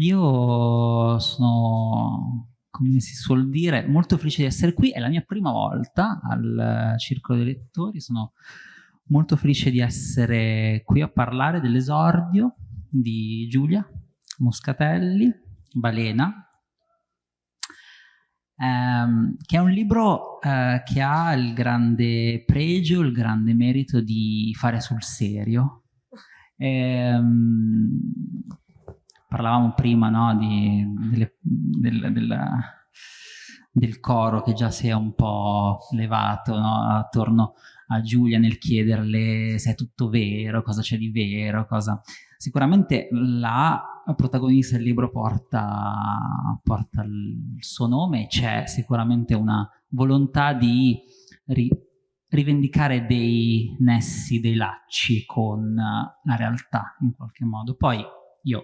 io sono, come si suol dire, molto felice di essere qui, è la mia prima volta al Circolo dei Lettori, sono molto felice di essere qui a parlare dell'esordio di Giulia Moscatelli, Balena, ehm, che è un libro eh, che ha il grande pregio, il grande merito di fare sul serio. Ehm, parlavamo prima no, di, delle, del, della, del coro che già si è un po' levato no, attorno a Giulia nel chiederle se è tutto vero, cosa c'è di vero, cosa... Sicuramente la protagonista del libro porta, porta il suo nome, c'è sicuramente una volontà di ri rivendicare dei nessi, dei lacci con la realtà in qualche modo. Poi io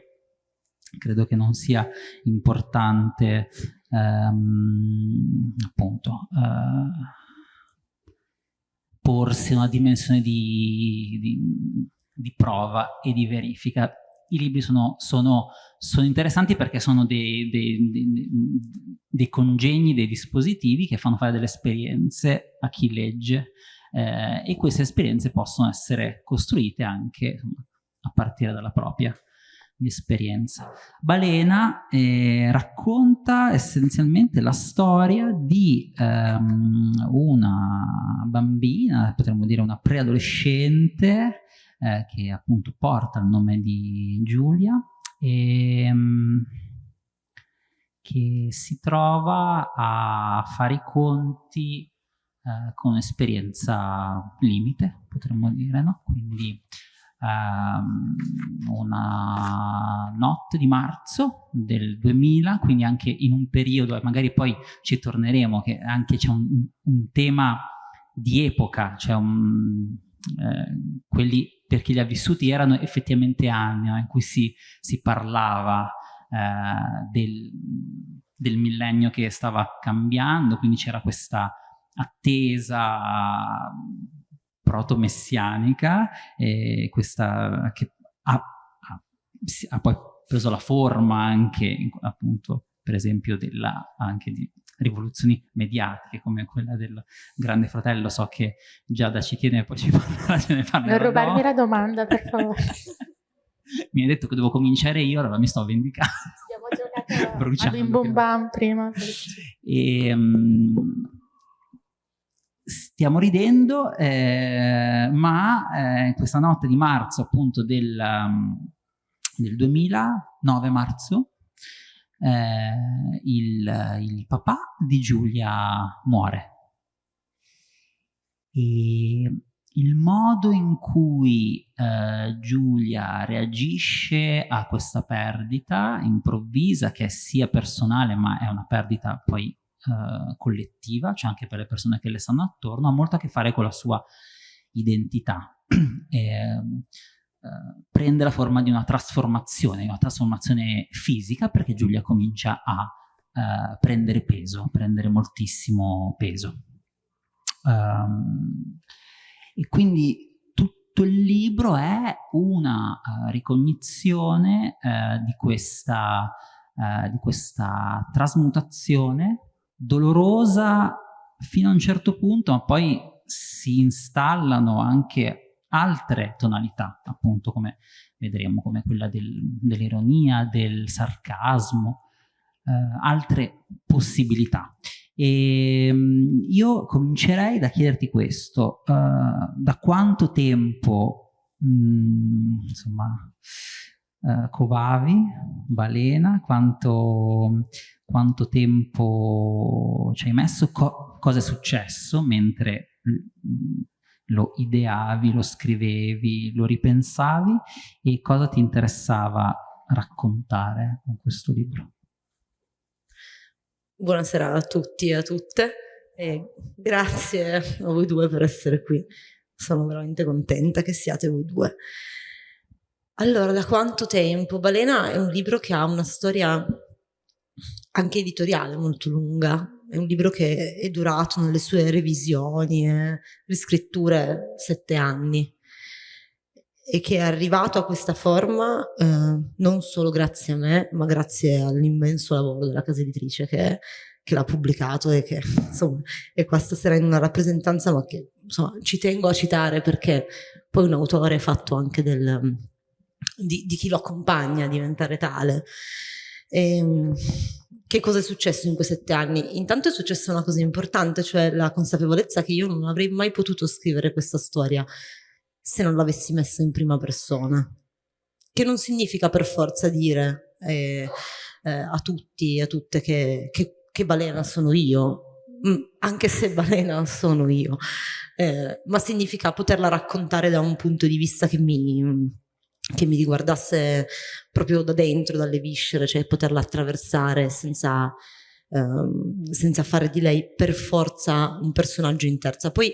credo che non sia importante ehm, appunto eh, porsi una dimensione di, di, di, prova e di verifica. I libri sono, sono, sono interessanti perché sono dei, dei, dei, dei, congegni, dei dispositivi che fanno fare delle esperienze a chi legge eh, e queste esperienze possono essere costruite anche a partire dalla propria di esperienza. Balena eh, racconta essenzialmente la storia di um, una bambina, potremmo dire una preadolescente, eh, che appunto porta il nome di Giulia, e, um, che si trova a fare i conti eh, con un'esperienza limite, potremmo dire, no? Quindi um, una notte di marzo del 2000, quindi anche in un periodo, e magari poi ci torneremo, che anche c'è un, un, tema di epoca, cioè un, eh, quelli per chi li ha vissuti erano effettivamente anni in cui si, si parlava eh, del, del millennio che stava cambiando, quindi c'era questa attesa proto-messianica, eh, questa che ha, ha, ha, poi preso la forma anche, appunto, per esempio, della, anche di rivoluzioni mediatiche come quella del Grande Fratello. So che già da ci tiene poi ci parlerà, ce ne parlerà. Non rubarmi la domanda, per favore. mi hai detto che devo cominciare io, allora mi sto vendicando. Abbiamo giocato a Bim Bum Bam prima. E, um, stiamo ridendo, eh, ma eh, questa notte di marzo appunto del, um, del 2009 marzo eh, il, il, papà di Giulia muore. E il modo in cui eh, Giulia reagisce a questa perdita improvvisa, che è sia personale ma è una perdita poi eh, collettiva, cioè anche per le persone che le stanno attorno, ha molto a che fare con la sua identità. e, eh, prende la forma di una trasformazione, una trasformazione fisica, perché Giulia comincia a eh, prendere peso, prendere moltissimo peso. Um, e quindi tutto il libro è una uh, ricognizione uh, di, questa, uh, di questa trasmutazione dolorosa fino a un certo punto, ma poi si installano anche altre tonalità, appunto come vedremo, come quella del, dell'ironia, del sarcasmo, eh, altre possibilità. E ehm, io comincerei da chiederti questo, uh, da quanto tempo, mh, mm, insomma, uh, covavi, balena, quanto quanto tempo ci hai messo, co cosa è successo mentre mm, lo ideavi, lo scrivevi, lo ripensavi e cosa ti interessava raccontare con questo libro. Buonasera a tutti e a tutte e grazie a voi due per essere qui. Sono veramente contenta che siate voi due. Allora, da quanto tempo? Balena è un libro che ha una storia anche editoriale molto lunga. È un libro che è durato nelle sue revisioni e riscritture sette anni. e che è arrivato a questa forma eh, non solo grazie a me, ma grazie all'immenso lavoro della casa editrice che, che l'ha pubblicato e che insomma è qua stasera in una rappresentanza, ma che insomma ci tengo a citare perché poi un autore è fatto anche del, di, di, chi lo accompagna a diventare tale. E, ehm, che cosa è successo in quei sette anni? Intanto è successa una cosa importante, cioè la consapevolezza che io non avrei mai potuto scrivere questa storia se non l'avessi messa in prima persona. Che non significa per forza dire eh, eh, a tutti e a tutte che, che, che, balena sono io, mm, anche se balena sono io, eh, ma significa poterla raccontare da un punto di vista che mi che mi riguardasse proprio da dentro, dalle viscere, cioè poterla attraversare senza, ehm, senza fare di lei per forza un personaggio in terza. Poi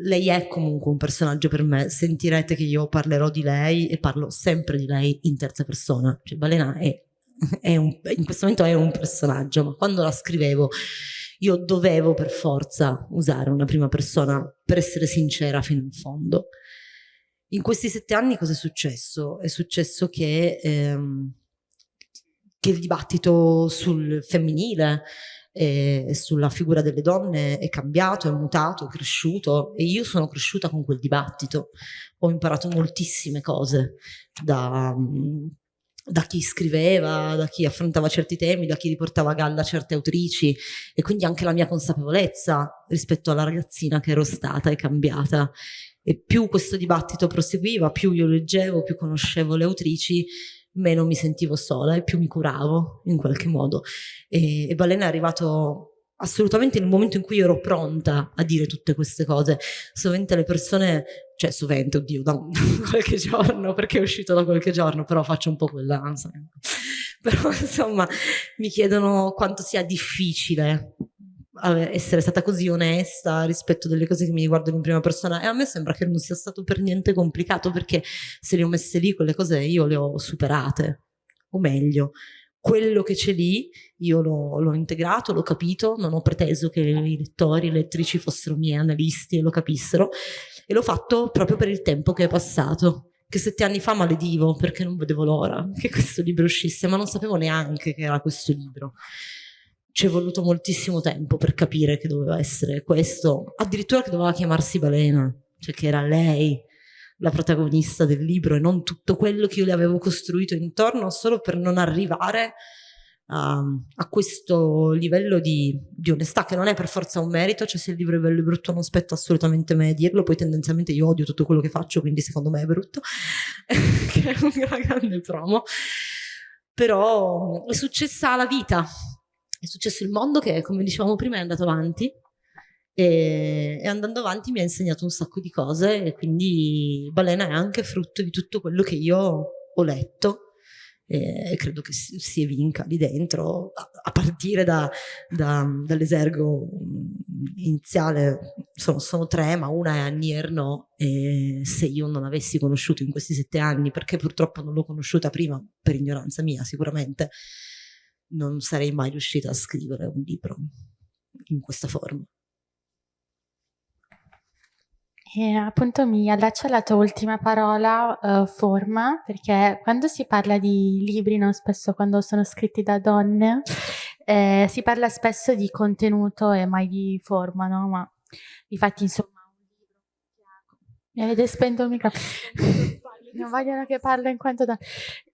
lei è comunque un personaggio per me, sentirete che io parlerò di lei e parlo sempre di lei in terza persona, cioè Balena è, è un, in questo momento è un personaggio, ma quando la scrivevo io dovevo per forza usare una prima persona per essere sincera fino in fondo. In questi sette anni cosa è successo? È successo che, ehm, che il dibattito sul femminile e sulla figura delle donne è cambiato, è mutato, è cresciuto e io sono cresciuta con quel dibattito. Ho imparato moltissime cose da, da chi scriveva, da chi affrontava certi temi, da chi riportava a galla certe autrici e quindi anche la mia consapevolezza rispetto alla ragazzina che ero stata è cambiata e più questo dibattito proseguiva, più io leggevo, più conoscevo le autrici, meno mi sentivo sola e più mi curavo in qualche modo. E, e Balena è arrivato assolutamente nel momento in cui ero pronta a dire tutte queste cose. Sovente le persone, cioè sovente, oddio, da, qualche giorno, perché è uscito da qualche giorno, però faccio un po' quella, però insomma mi chiedono quanto sia difficile essere stata così onesta rispetto delle cose che mi riguardano in prima persona. E a me sembra che non sia stato per niente complicato perché se le ho messe lì quelle cose io le ho superate. O meglio quello che c'è lì io l'ho integrato, l'ho capito, non ho preteso che i lettori, le lettrici fossero miei analisti e lo capissero e l'ho fatto proprio per il tempo che è passato. Che sette anni fa maledivo perché non vedevo l'ora che questo libro uscisse ma non sapevo neanche che era questo libro ci è voluto moltissimo tempo per capire che doveva essere questo, addirittura che doveva chiamarsi Balena, cioè che era lei la protagonista del libro e non tutto quello che io le avevo costruito intorno solo per non arrivare a, a questo livello di, di, onestà che non è per forza un merito, cioè se il libro è bello e brutto non spetta assolutamente me dirlo, poi tendenzialmente io odio tutto quello che faccio, quindi secondo me è brutto, che è una grande promo, però è successa la vita, è successo il mondo che, come dicevamo prima, è andato avanti. E, e, andando avanti mi ha insegnato un sacco di cose e quindi Balena è anche frutto di tutto quello che io ho letto. E credo che si, evinca lì dentro a, partire da, da, dall'esergo iniziale sono, sono, tre ma una è Annierno e se io non avessi conosciuto in questi sette anni perché purtroppo non l'ho conosciuta prima per ignoranza mia sicuramente non sarei mai riuscita a scrivere un libro in questa forma. E appunto mi allaccio alla tua ultima parola, uh, forma, perché quando si parla di libri, no, spesso quando sono scritti da donne, eh, si parla spesso di contenuto e mai di forma, no? Ma infatti insomma mi avete spento il microfono. non vogliono che parlo in quanto da...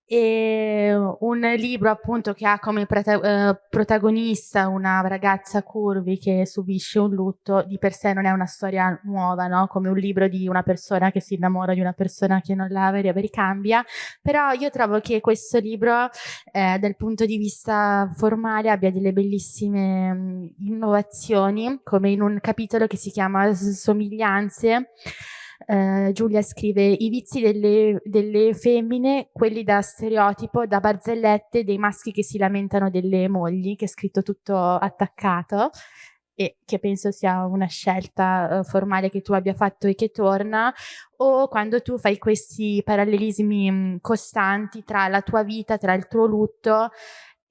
E un libro appunto che ha come eh, protagonista una ragazza curvi che subisce un lutto di per sé non è una storia nuova, no? come un libro di una persona che si innamora di una persona che non la ricambia, però io trovo che questo libro eh, dal punto di vista formale abbia delle bellissime mh, innovazioni, come in un capitolo che si chiama Somiglianze, eh, Giulia scrive i vizi delle, delle, femmine, quelli da stereotipo, da barzellette, dei maschi che si lamentano delle mogli, che è scritto tutto attaccato e che penso sia una scelta uh, formale che tu abbia fatto e che torna, o quando tu fai questi parallelismi mh, costanti tra la tua vita, tra il tuo lutto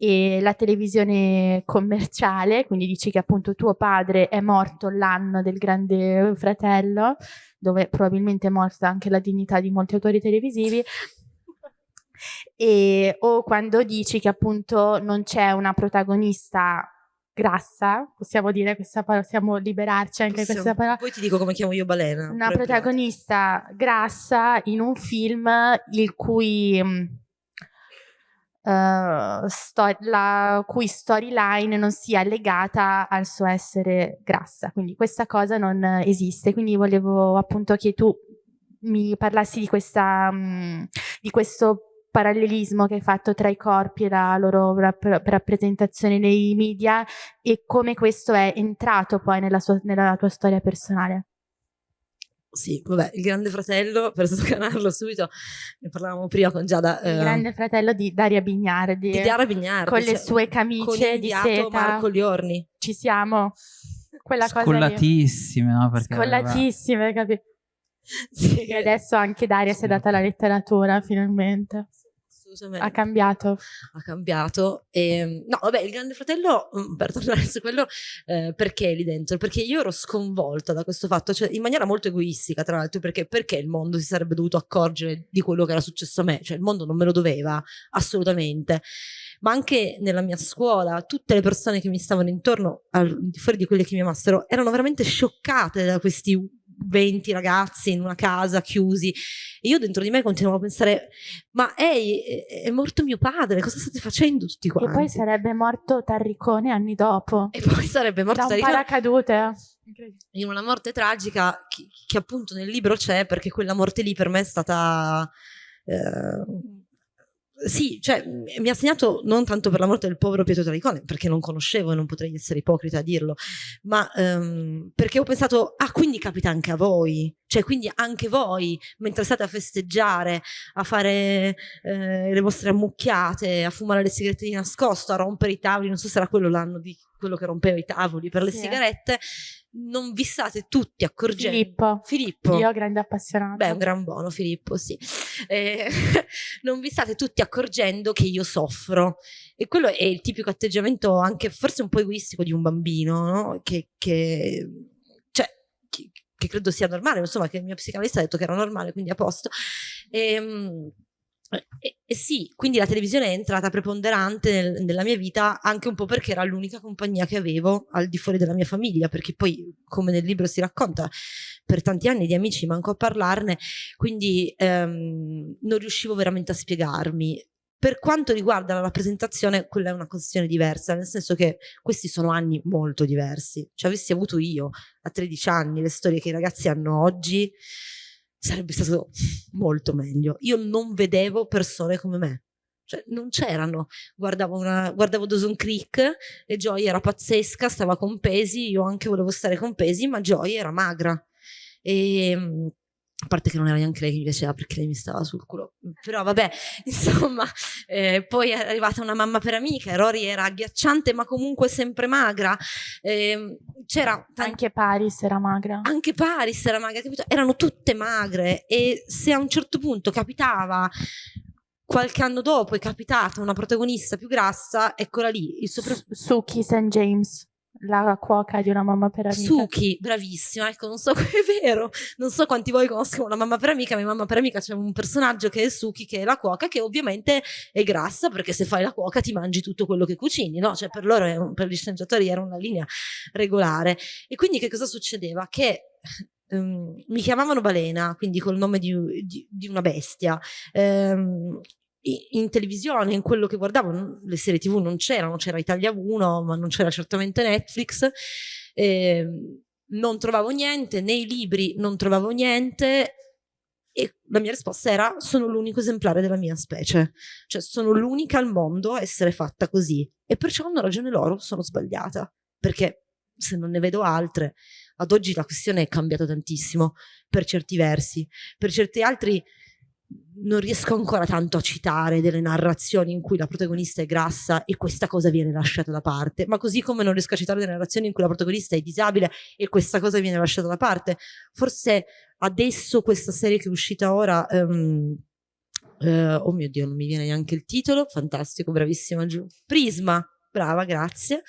e la televisione commerciale, quindi dici che appunto tuo padre è morto l'anno del grande fratello, dove probabilmente è morta anche la dignità di molti autori televisivi, e, o quando dici che appunto non c'è una protagonista grassa, possiamo dire questa parola, possiamo liberarci anche possiamo, questa parola. Poi ti dico come chiamo io Balena. Una protagonista grassa in un film il cui uh, sto- la cui storyline non sia legata al suo essere grassa. Quindi questa cosa non esiste. Quindi volevo appunto che tu mi parlassi di questa um, di questo parallelismo che hai fatto tra i corpi e la loro rap- rappresentazione nei media e come questo è entrato poi nella, sua, nella tua storia personale. Sì, vabbè, il Grande Fratello, per sdoganarlo subito, ne parlavamo prima con Giada. Il eh, Grande Fratello di Daria Bignardi. Di Daria Bignardi. Con le cioè, sue camicie di seta. Marco Liorni. Ci siamo. Quella Scollatissime, cosa no? Perché Scollatissime, capito? Sì. E adesso anche Daria sì. si è data alla letteratura, finalmente assolutamente. Ha cambiato. Ha cambiato. E, ehm, no, vabbè, il Grande Fratello, mm, per tornare su quello, eh, perché lì dentro? Perché io ero sconvolta da questo fatto, cioè in maniera molto egoistica, tra l'altro, perché, perché il mondo si sarebbe dovuto accorgere di quello che era successo a me? Cioè il mondo non me lo doveva, assolutamente. Ma anche nella mia scuola, tutte le persone che mi stavano intorno, al fuori di quelle che mi amassero, erano veramente scioccate da questi 20 ragazzi in una casa chiusi. E io dentro di me continuavo a pensare ma ehi è morto mio padre cosa state facendo tutti quanti e poi sarebbe morto Tarricone anni dopo. E poi sarebbe morto da Tarricone. paracadute. In una morte tragica che, che, appunto nel libro c'è perché quella morte lì per me è stata eh, sì, cioè mi ha segnato non tanto per la morte del povero Pietro Taricone, perché non conoscevo e non potrei essere ipocrita a dirlo, ma um, perché ho pensato, ah, quindi capita anche a voi, cioè quindi anche voi, mentre state a festeggiare, a fare eh, le vostre ammucchiate, a fumare le sigarette di nascosto, a rompere i tavoli, non so se era quello l'anno di quello che rompeva i tavoli per le sì. sigarette, non vi state tutti accorgendo. Filippo. Filippo. Io grande appassionato. Beh, un gran buono Filippo, sì. Eh, non vi state tutti accorgendo che io soffro. E quello è il tipico atteggiamento anche forse un po' egoistico di un bambino, no? Che, che cioè, che, che, credo sia normale, insomma, che il mio psicanalista ha detto che era normale, quindi a posto. E, ehm, e, e, sì, quindi la televisione è entrata preponderante nel, nella mia vita anche un po' perché era l'unica compagnia che avevo al di fuori della mia famiglia, perché poi, come nel libro si racconta, per tanti anni di amici manco a parlarne, quindi ehm, non riuscivo veramente a spiegarmi. Per quanto riguarda la rappresentazione, quella è una questione diversa, nel senso che questi sono anni molto diversi. Cioè, avessi avuto io a 13 anni le storie che i ragazzi hanno oggi, sarebbe stato molto meglio. Io non vedevo persone come me. Cioè, non c'erano. Guardavo, una, guardavo Dawson Creek e Joy era pazzesca, stava con pesi, io anche volevo stare con pesi, ma Joy era magra. E ehm, a parte che non era neanche lei che mi piaceva perché lei mi stava sul culo, però vabbè, insomma, eh, poi è arrivata una mamma per amica, Rory era agghiacciante ma comunque sempre magra, eh, c'era... Anche Paris era magra. Anche Paris era magra, capito? Erano tutte magre e se a un certo punto capitava qualche anno dopo è capitata una protagonista più grassa, eccola lì. Il sopra... Suki St. James la cuoca di una mamma per amica. Suki, bravissima, ecco, non so, è vero, non so quanti voi conoscono una mamma per amica, ma mamma per amica c'è un personaggio che è Suki, che è la cuoca, che ovviamente è grassa, perché se fai la cuoca ti mangi tutto quello che cucini, no? Cioè per loro, per gli sceneggiatori era una linea regolare. E quindi che cosa succedeva? Che um, mi chiamavano balena, quindi col nome di, di, di una bestia, um, in televisione, in quello che guardavo, le serie tv non c'erano, c'era Italia 1, ma non c'era certamente Netflix, eh, non trovavo niente, nei libri non trovavo niente e la mia risposta era sono l'unico esemplare della mia specie, cioè sono l'unica al mondo a essere fatta così. E perciò hanno ragione loro, sono sbagliata, perché se non ne vedo altre, ad oggi la questione è cambiata tantissimo per certi versi, per certi altri non riesco ancora tanto a citare delle narrazioni in cui la protagonista è grassa e questa cosa viene lasciata da parte, ma così come non riesco a citare delle narrazioni in cui la protagonista è disabile e questa cosa viene lasciata da parte. Forse adesso questa serie che è uscita ora, um, eh, oh mio Dio, non mi viene neanche il titolo, fantastico, bravissima Giù. Prisma, brava, grazie.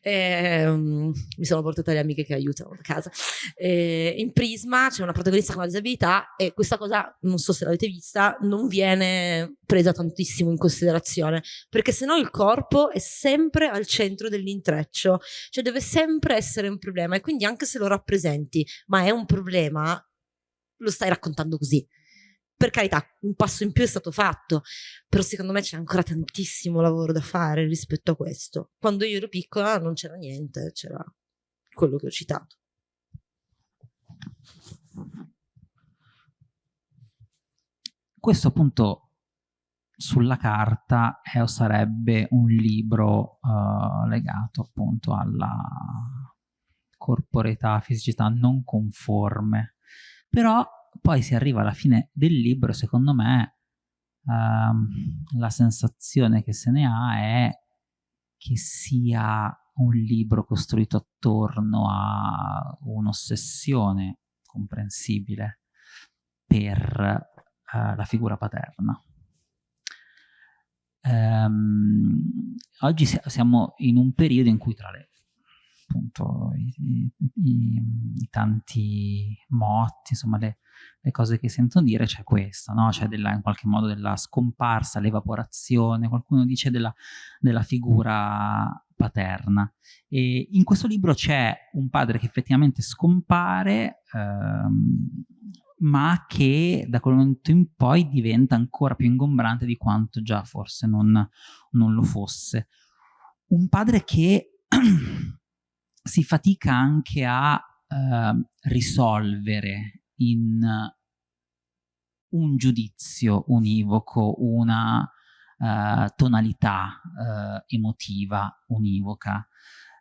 Eh, mi sono portata le amiche che aiutano a casa. Eh, in Prisma c'è una protagonista con una disabilità e questa cosa, non so se l'avete vista, non viene presa tantissimo in considerazione, perché se no il corpo è sempre al centro dell'intreccio, cioè deve sempre essere un problema e quindi anche se lo rappresenti, ma è un problema, lo stai raccontando così per carità, un passo in più è stato fatto, però secondo me c'è ancora tantissimo lavoro da fare rispetto a questo. Quando io ero piccola non c'era niente, c'era quello che ho citato. Questo appunto sulla carta è sarebbe un libro uh, legato appunto alla corporeità, fisicità non conforme, però poi si arriva alla fine del libro, secondo me ehm, la sensazione che se ne ha è che sia un libro costruito attorno a un'ossessione comprensibile per eh, la figura paterna. Um, oggi siamo in un periodo in cui tra le appunto i, i, i tanti motti, insomma le, le, cose che sento dire, c'è questo, no? c'è in qualche modo della scomparsa, l'evaporazione, qualcuno dice della, della figura paterna. E in questo libro c'è un padre che effettivamente scompare, ehm, ma che da quel momento in poi diventa ancora più ingombrante di quanto già forse non, non lo fosse. Un padre che si fatica anche a eh, risolvere in un giudizio univoco, una uh, tonalità uh, emotiva univoca,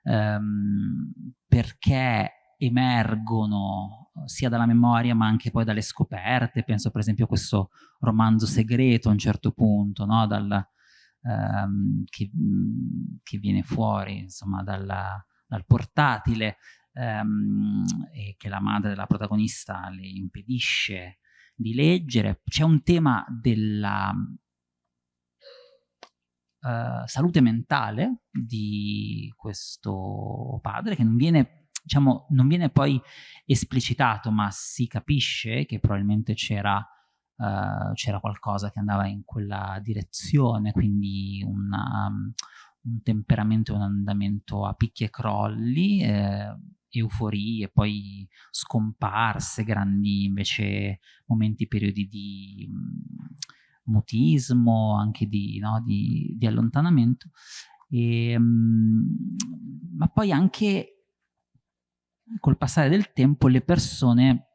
um, perché emergono sia dalla memoria ma anche poi dalle scoperte, penso per esempio a questo romanzo segreto a un certo punto, no? Dal, um, che, che, viene fuori insomma dalla, dal portatile ehm, e che la madre della protagonista le impedisce di leggere. C'è un tema della uh, salute mentale di questo padre che non viene, diciamo, non viene poi esplicitato, ma si capisce che probabilmente c'era Uh, qualcosa che andava in quella direzione, quindi una, un temperamento e un andamento a picchi e crolli, eh, euforie, poi scomparse, grandi invece momenti, periodi di mh, mutismo, anche di, no, di, di allontanamento, e, mh, ma poi anche col passare del tempo le persone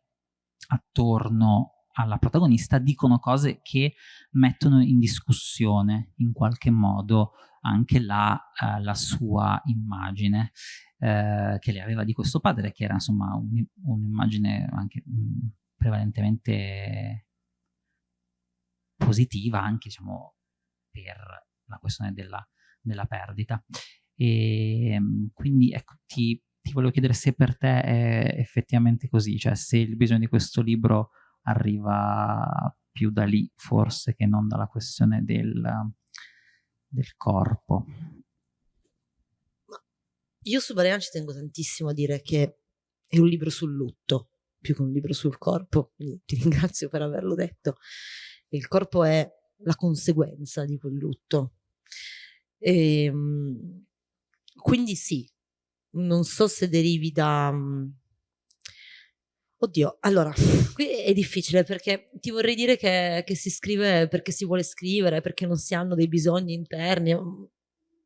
attorno alla protagonista dicono cose che mettono in discussione in qualche modo anche la, uh, la sua immagine uh, che le aveva di questo padre, che era insomma un'immagine anche mh, mm, prevalentemente positiva anche diciamo per la questione della, della perdita. E ehm, quindi ecco, ti, ti volevo chiedere se per te è effettivamente così, cioè se il bisogno di questo libro arriva più da lì forse che non dalla questione del, del corpo. Io su Balena ci tengo tantissimo a dire che è un libro sul lutto più che un libro sul corpo, quindi ti ringrazio per averlo detto. Il corpo è la conseguenza di quel lutto. E, ehm, quindi sì, non so se derivi da, Oddio, allora, qui è difficile perché ti vorrei dire che, che, si scrive perché si vuole scrivere, perché non si hanno dei bisogni interni, mm,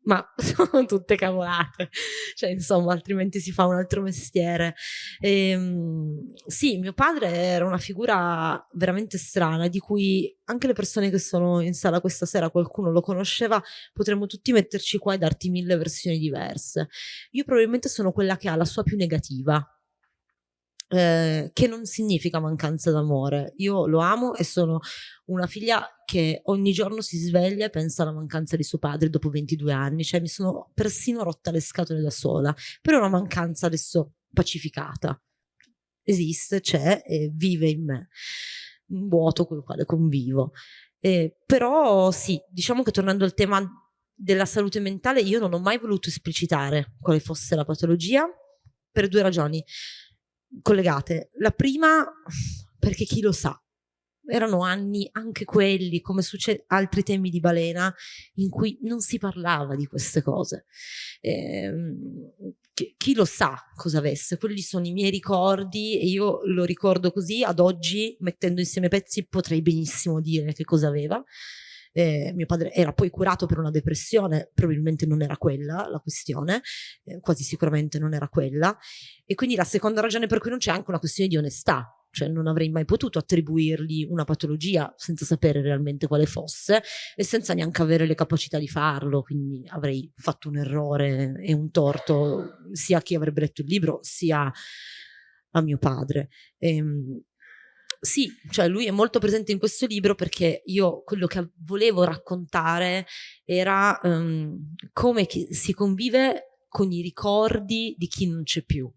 ma sono tutte cavolate, cioè insomma, altrimenti si fa un altro mestiere. E, ehm, sì, mio padre era una figura veramente strana, di cui anche le persone che sono in sala questa sera, qualcuno lo conosceva, potremmo tutti metterci qua e darti mille versioni diverse. Io probabilmente sono quella che ha la sua più negativa eh, che non significa mancanza d'amore. Io lo amo e sono una figlia che ogni giorno si sveglia e pensa alla mancanza di suo padre dopo 22 anni, cioè mi sono persino rotta le scatole da sola, però è una mancanza adesso pacificata. Esiste, c'è e vive in me, un vuoto con il quale convivo. Eh, però sì, diciamo che tornando al tema della salute mentale, io non ho mai voluto esplicitare quale fosse la patologia per due ragioni collegate. La prima, perché chi lo sa, erano anni anche quelli, come succede altri temi di balena, in cui non si parlava di queste cose. Eh, chi, lo sa cosa avesse, quelli sono i miei ricordi e io lo ricordo così, ad oggi mettendo insieme pezzi potrei benissimo dire che cosa aveva. Eh, mio padre era poi curato per una depressione, probabilmente non era quella la questione, eh, quasi sicuramente non era quella. E quindi la seconda ragione per cui non c'è anche una questione di onestà, cioè non avrei mai potuto attribuirgli una patologia senza sapere realmente quale fosse e senza neanche avere le capacità di farlo, quindi avrei fatto un errore e un torto sia a chi avrebbe letto il libro sia a mio padre. Ehm, sì, cioè lui è molto presente in questo libro perché io quello che volevo raccontare era um, come si convive con i ricordi di chi non c'è più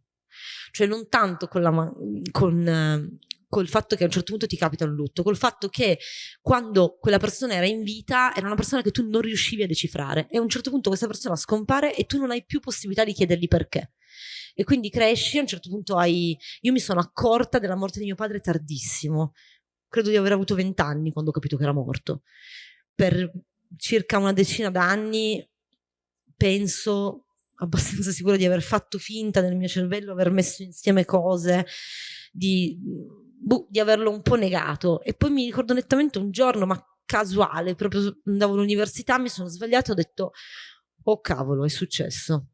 cioè non tanto con, la, con, eh, col fatto che a un certo punto ti capita un lutto, col fatto che quando quella persona era in vita era una persona che tu non riuscivi a decifrare e a un certo punto questa persona scompare e tu non hai più possibilità di chiedergli perché. E quindi cresci, a un certo punto hai... Io mi sono accorta della morte di mio padre tardissimo, credo di aver avuto vent'anni quando ho capito che era morto. Per circa una decina d'anni penso abbastanza sicura di aver fatto finta nel mio cervello, aver messo insieme cose, di, boh, di averlo un po' negato. E poi mi ricordo nettamente un giorno, ma casuale, proprio andavo all'università, mi sono svegliata e ho detto, oh cavolo, è successo.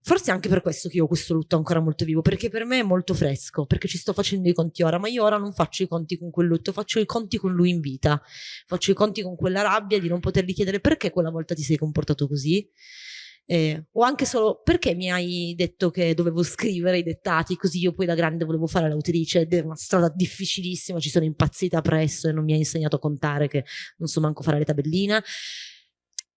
Forse anche per questo che io ho questo lutto ancora molto vivo, perché per me è molto fresco, perché ci sto facendo i conti ora, ma io ora non faccio i conti con quel lutto, faccio i conti con lui in vita, faccio i conti con quella rabbia di non potergli chiedere perché quella volta ti sei comportato così, eh, o anche solo perché mi hai detto che dovevo scrivere i dettati così io poi da grande volevo fare l'autrice ed è una strada difficilissima, ci sono impazzita presso e non mi hai insegnato a contare che non so manco fare le tabelline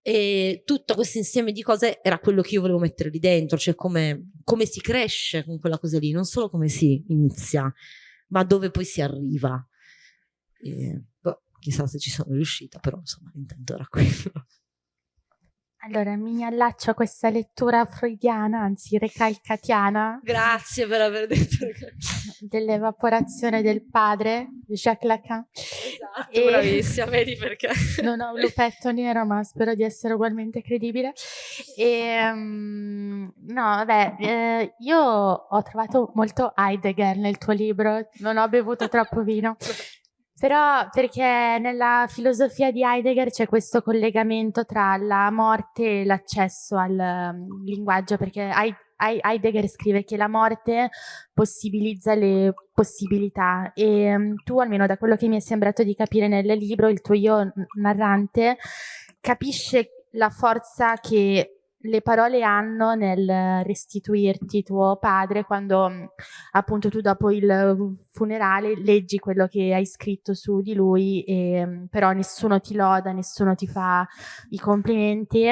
e tutto questo insieme di cose era quello che io volevo mettere lì dentro, cioè come, come si cresce con quella cosa lì, non solo come si inizia, ma dove poi si arriva. E, boh, chissà se ci sono riuscita, però insomma l'intento era quello. Allora, mi allaccio a questa lettura freudiana, anzi recalcatiana. Grazie per aver detto dell'evaporazione del padre, Jacques Lacan. Esatto, e bravissima, vedi perché. Non ho un lupetto nero, ma spero di essere ugualmente credibile. E, um, no, vabbè, eh, io ho trovato molto Heidegger nel tuo libro, non ho bevuto troppo vino. Però perché nella filosofia di Heidegger c'è questo collegamento tra la morte e l'accesso al um, linguaggio, perché Heidegger scrive che la morte possibilizza le possibilità e um, tu, almeno da quello che mi è sembrato di capire nel libro, il tuo io narrante capisce la forza che le parole hanno nel restituirti tuo padre quando mm, appunto tu dopo il funerale leggi quello che hai scritto su di lui e mm, però nessuno ti loda, nessuno ti fa i complimenti.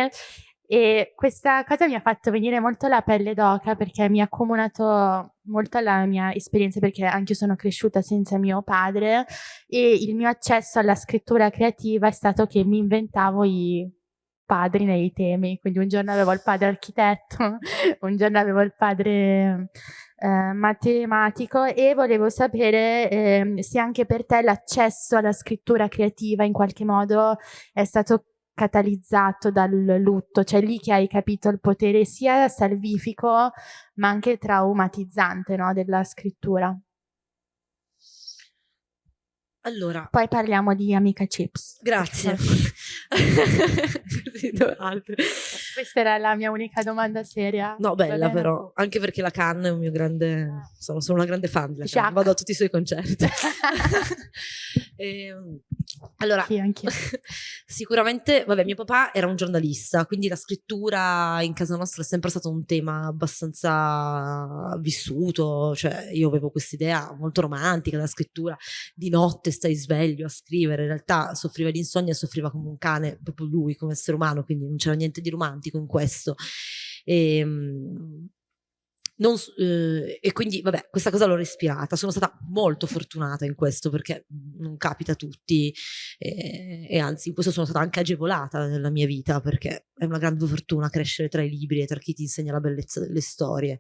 E questa cosa mi ha fatto venire molto la pelle d'oca perché mi ha accomunato molto alla mia esperienza perché anche io sono cresciuta senza mio padre e il mio accesso alla scrittura creativa è stato che mi inventavo i padri nei temi, quindi un giorno avevo il padre architetto, un giorno avevo il padre eh, matematico e volevo sapere eh, se anche per te l'accesso alla scrittura creativa in qualche modo è stato catalizzato dal lutto, cioè lì che hai capito il potere sia salvifico ma anche traumatizzante no, della scrittura. Allora. Poi parliamo di Amica Chips. Grazie. Questa era la mia unica domanda seria. No, bella però, anche perché la Cannes è un mio grande, ah. sono, sono una grande fan della Cannes, vado a tutti i suoi concerti. e, ehm, allora, sì, sicuramente, vabbè, mio papà era un giornalista, quindi la scrittura in casa nostra è sempre stato un tema abbastanza vissuto, cioè io avevo questa idea molto romantica della scrittura, di notte stai sveglio a scrivere, in realtà soffriva di insonnia, soffriva come un cane, proprio lui come essere umano, quindi non c'era niente di romantico in questo. E, ehm, non, eh, e quindi, vabbè, questa cosa l'ho respirata. Sono stata molto fortunata in questo perché non capita a tutti eh, e anzi in questo sono stata anche agevolata nella mia vita perché è una grande fortuna crescere tra i libri e tra chi ti insegna la bellezza delle storie.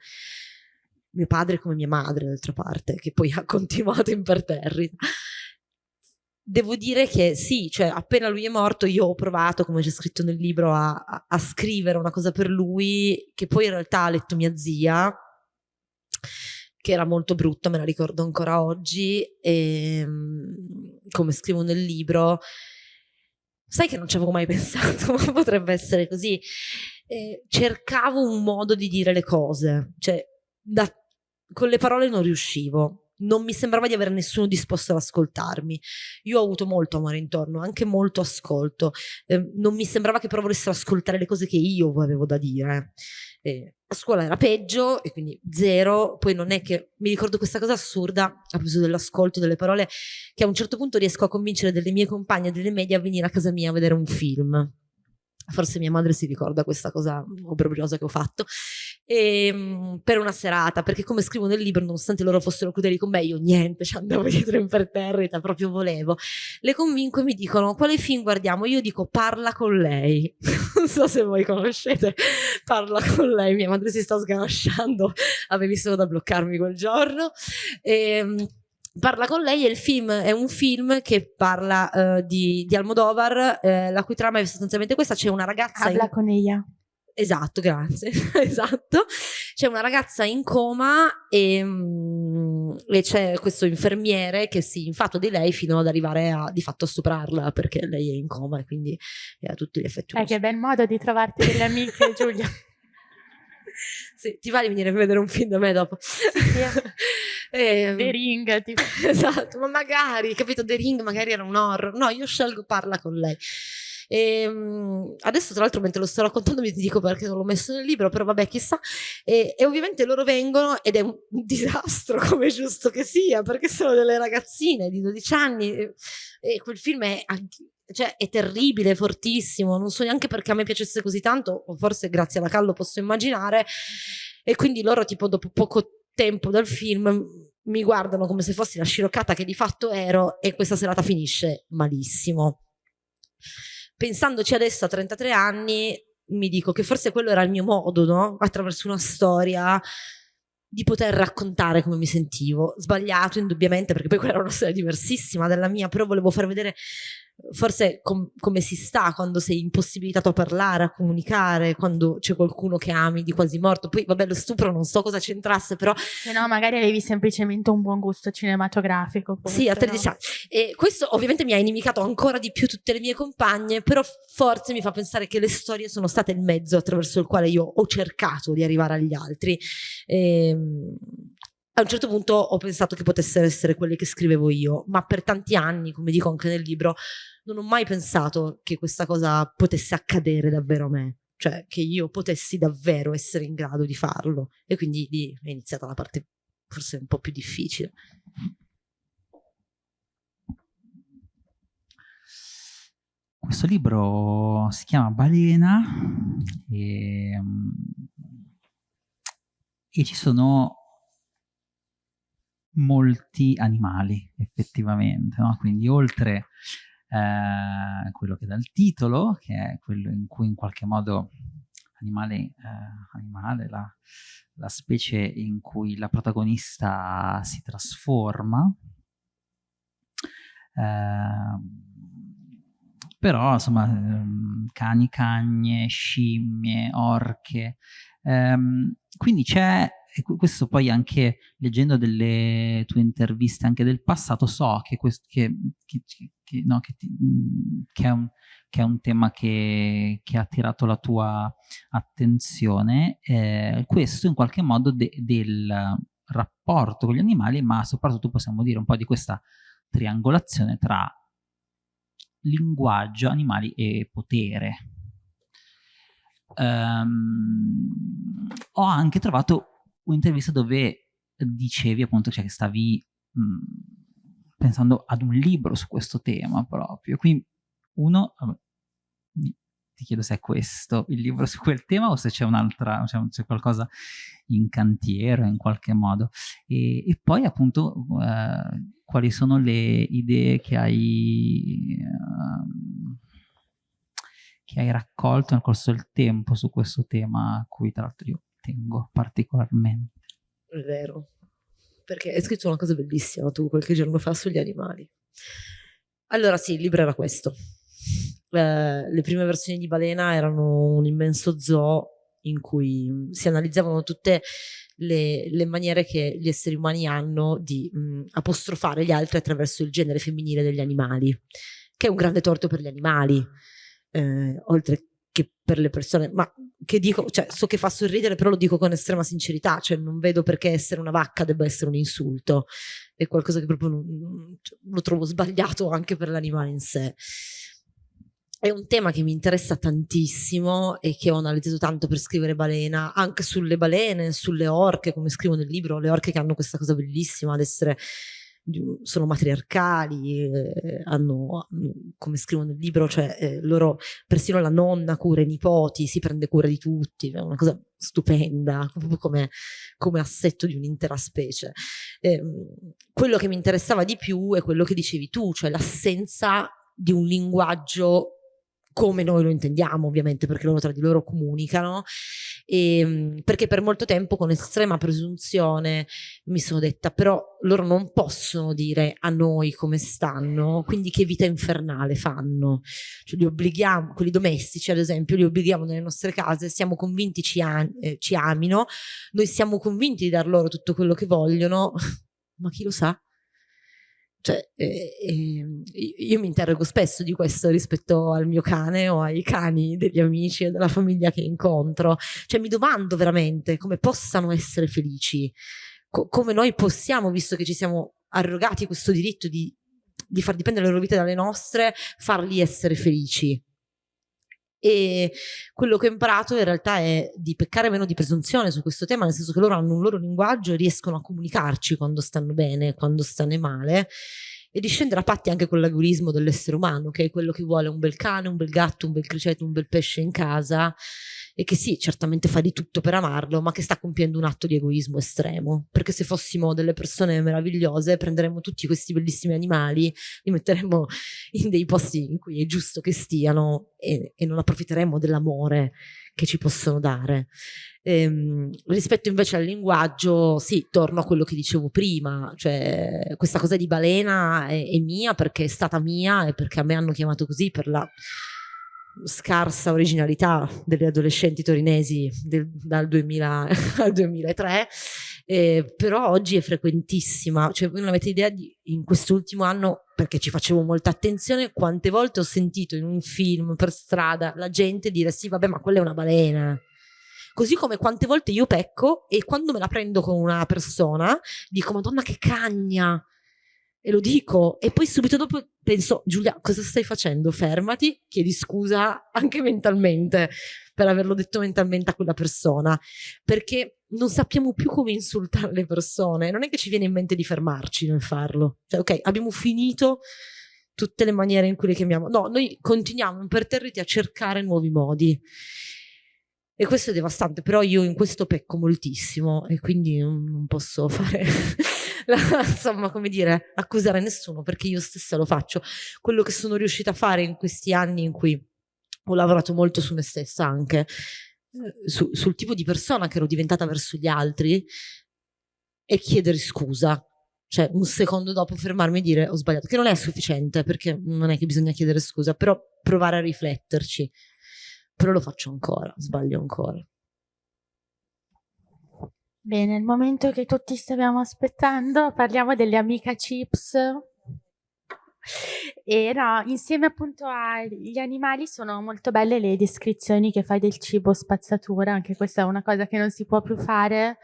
Mio padre come mia madre, d'altra parte, che poi ha continuato imperterrita devo dire che sì, cioè appena lui è morto io ho provato, come c'è scritto nel libro, a, a, scrivere una cosa per lui che poi in realtà ha letto mia zia che era molto brutta, me la ricordo ancora oggi, e ehm, come scrivo nel libro, sai che non ci avevo mai pensato, ma potrebbe essere così. Eh, cercavo un modo di dire le cose, cioè da, con le parole non riuscivo non mi sembrava di avere nessuno disposto ad ascoltarmi. Io ho avuto molto amore intorno, anche molto ascolto. Eh, non mi sembrava che però volessero ascoltare le cose che io avevo da dire. Eh, a scuola era peggio e quindi zero. Poi non è che mi ricordo questa cosa assurda a proposito dell'ascolto delle parole, che a un certo punto riesco a convincere delle mie compagne delle medie a venire a casa mia a vedere un film forse mia madre si ricorda questa cosa obbrobriosa che ho fatto, e, ehm, per una serata, perché come scrivo nel libro, nonostante loro fossero crudeli con me, io niente, ci andavo dietro imperterrita, proprio volevo. Le convinco e mi dicono, quale film guardiamo? Io dico, parla con lei. non so se voi conoscete, parla con lei, mia madre si sta sganasciando, avevi solo da bloccarmi quel giorno. E, ehm, parla con lei il film è un film che parla uh, di, di, Almodovar, eh, la cui trama è sostanzialmente questa, c'è una ragazza... Habla in... con ella. Esatto, grazie. esatto. C'è una ragazza in coma e, mm, e, c'è questo infermiere che si infatua di lei fino ad arrivare a di fatto stuprarla perché lei è in coma e quindi è a tutti gli effetti. Eh, che bel modo di trovarti delle amiche, Giulia. sì, ti va di venire a vedere un film da me dopo? Sì, sì. Eh, The Ring, tipo. esatto, ma magari, capito, The Ring magari era un horror. No, io scelgo parla con lei. E, um, adesso tra l'altro mentre lo sto raccontando mi dico perché non l'ho messo nel libro, però vabbè chissà. E, e ovviamente loro vengono ed è un, disastro come è giusto che sia, perché sono delle ragazzine di 12 anni e, e quel film è cioè è terribile, fortissimo, non so neanche perché a me piacesse così tanto, o forse grazie alla Callo posso immaginare, e quindi loro tipo dopo poco tempo dal film mi guardano come se fossi la sciroccata che di fatto ero e questa serata finisce malissimo. Pensandoci adesso a 33 anni mi dico che forse quello era il mio modo, no? Attraverso una storia di poter raccontare come mi sentivo. Sbagliato indubbiamente perché poi quella era una storia diversissima dalla mia, però volevo far vedere forse com come si sta quando sei impossibilitato a parlare, a comunicare, quando c'è qualcuno che ami di quasi morto. Poi, vabbè, lo stupro non so cosa c'entrasse, però. Se no, magari avevi semplicemente un buon gusto cinematografico. Sì, a 13 anni. E questo ovviamente mi ha inimicato ancora di più tutte le mie compagne, però forse mi fa pensare che le storie sono state il mezzo attraverso il quale io ho cercato di arrivare agli altri. E, ehm, a un certo punto ho pensato che potessero essere quelle che scrivevo io, ma per tanti anni, come dico anche nel libro, non ho mai pensato che questa cosa potesse accadere davvero a me, cioè che io potessi davvero essere in grado di farlo. E quindi lì è iniziata la parte forse un po' più difficile. Questo libro si chiama Balena e, ehm, e ci sono molti animali effettivamente, no? quindi oltre eh, quello che dà il titolo, che è quello in cui in qualche modo animale, eh, animale la, la, specie in cui la protagonista si trasforma, eh, però insomma ehm, cani, cagne, scimmie, orche, ehm, quindi c'è e questo poi anche leggendo delle tue interviste anche del passato so che, questo, che, che, che, no, che, mm, è, un, è un, tema che, ha attirato la tua attenzione, eh, questo in qualche modo de, del rapporto con gli animali, ma soprattutto possiamo dire un po' di questa triangolazione tra linguaggio, animali e potere. Um, ho anche trovato un'intervista dove dicevi appunto cioè, che stavi mh, mhmm, pensando ad un libro su questo tema proprio. Quindi uno, ti chiedo se è questo il libro su quel tema o se c'è un'altra, c'è qualcosa in cantiere in qualche modo. E, e poi appunto eh, quali sono le idee che hai, uh, che hai raccolto nel corso del tempo su questo tema a cui tra l'altro io tengo particolarmente. È vero, perché hai scritto una cosa bellissima tu qualche giorno fa sugli animali. Allora sì, il libro era questo. Eh, le prime versioni di Balena erano un immenso zoo in cui si analizzavano tutte le, le maniere che gli esseri umani hanno di mh, apostrofare gli altri attraverso il genere femminile degli animali, che è un grande torto per gli animali, eh, oltre che per le persone, ma che dico, cioè so che fa sorridere, però lo dico con estrema sincerità, cioè non vedo perché essere una vacca debba essere un insulto, è qualcosa che proprio non, cioè, lo trovo sbagliato anche per l'animale in sé. È un tema che mi interessa tantissimo e che ho analizzato tanto per scrivere Balena, anche sulle balene, sulle orche, come scrivo nel libro, le orche che hanno questa cosa bellissima ad essere sono matriarcali, eh, hanno, come scrivo nel libro, cioè eh, loro, persino la nonna cura i nipoti, si prende cura di tutti, è una cosa stupenda, proprio come, come assetto di un'intera specie. Eh, quello che mi interessava di più è quello che dicevi tu, cioè l'assenza di un linguaggio come noi lo intendiamo ovviamente perché loro tra di loro comunicano e, ehm, perché per molto tempo con estrema presunzione mi sono detta però loro non possono dire a noi come stanno quindi che vita infernale fanno? Cioè li obblighiamo, quelli domestici ad esempio li obblighiamo nelle nostre case siamo convinti ci, eh, ci amino noi siamo convinti di dar loro tutto quello che vogliono ma chi lo sa cioè, eh, eh, io mi interrogo spesso di questo rispetto al mio cane o ai cani degli amici e della famiglia che incontro. Cioè, mi domando veramente come possano essere felici, co come noi possiamo, visto che ci siamo arrogati questo diritto di, di far dipendere le loro vite dalle nostre, farli essere felici. E quello che ho imparato in realtà è di peccare meno di presunzione su questo tema, nel senso che loro hanno un loro linguaggio e riescono a comunicarci quando stanno bene, quando stanno male e di scendere a patti anche con l'agorismo dell'essere umano, che è quello che vuole un bel cane, un bel gatto, un bel criceto, un bel pesce in casa e che sì, certamente fa di tutto per amarlo, ma che sta compiendo un atto di egoismo estremo, perché se fossimo delle persone meravigliose prenderemmo tutti questi bellissimi animali, li metteremmo in dei posti in cui è giusto che stiano e, e non approfitteremmo dell'amore che ci possono dare. Ehm, rispetto invece al linguaggio, sì, torno a quello che dicevo prima, cioè questa cosa di balena è, è mia perché è stata mia e perché a me hanno chiamato così per la scarsa originalità delle adolescenti torinesi del, dal 2000 al 2003 eh, però oggi è frequentissima. Cioè voi non avete idea di in quest'ultimo anno perché ci facevo molta attenzione quante volte ho sentito in un film per strada la gente dire sì vabbè ma quella è una balena così come quante volte io pecco e quando me la prendo con una persona dico madonna che cagna e lo dico. E poi subito dopo penso Giulia cosa stai facendo? Fermati chiedi scusa anche mentalmente per averlo detto mentalmente a quella persona. Perché non sappiamo più come insultare le persone. Non è che ci viene in mente di fermarci nel farlo. Cioè ok abbiamo finito tutte le maniere in cui le chiamiamo. No noi continuiamo imperterriti a cercare nuovi modi e questo è devastante però io in questo pecco moltissimo e quindi non posso fare la, insomma, come dire, accusare nessuno perché io stessa lo faccio. Quello che sono riuscita a fare in questi anni in cui ho lavorato molto su me stessa anche, eh, su, sul tipo di persona che ero diventata verso gli altri, è chiedere scusa. Cioè, un secondo dopo fermarmi e dire ho sbagliato, che non è sufficiente perché non è che bisogna chiedere scusa, però provare a rifletterci. Però lo faccio ancora, sbaglio ancora. Bene, il momento che tutti stavamo aspettando, parliamo delle Amica Chips. E no, insieme appunto agli animali sono molto belle le descrizioni che fai del cibo spazzatura, anche questa è una cosa che non si può più fare.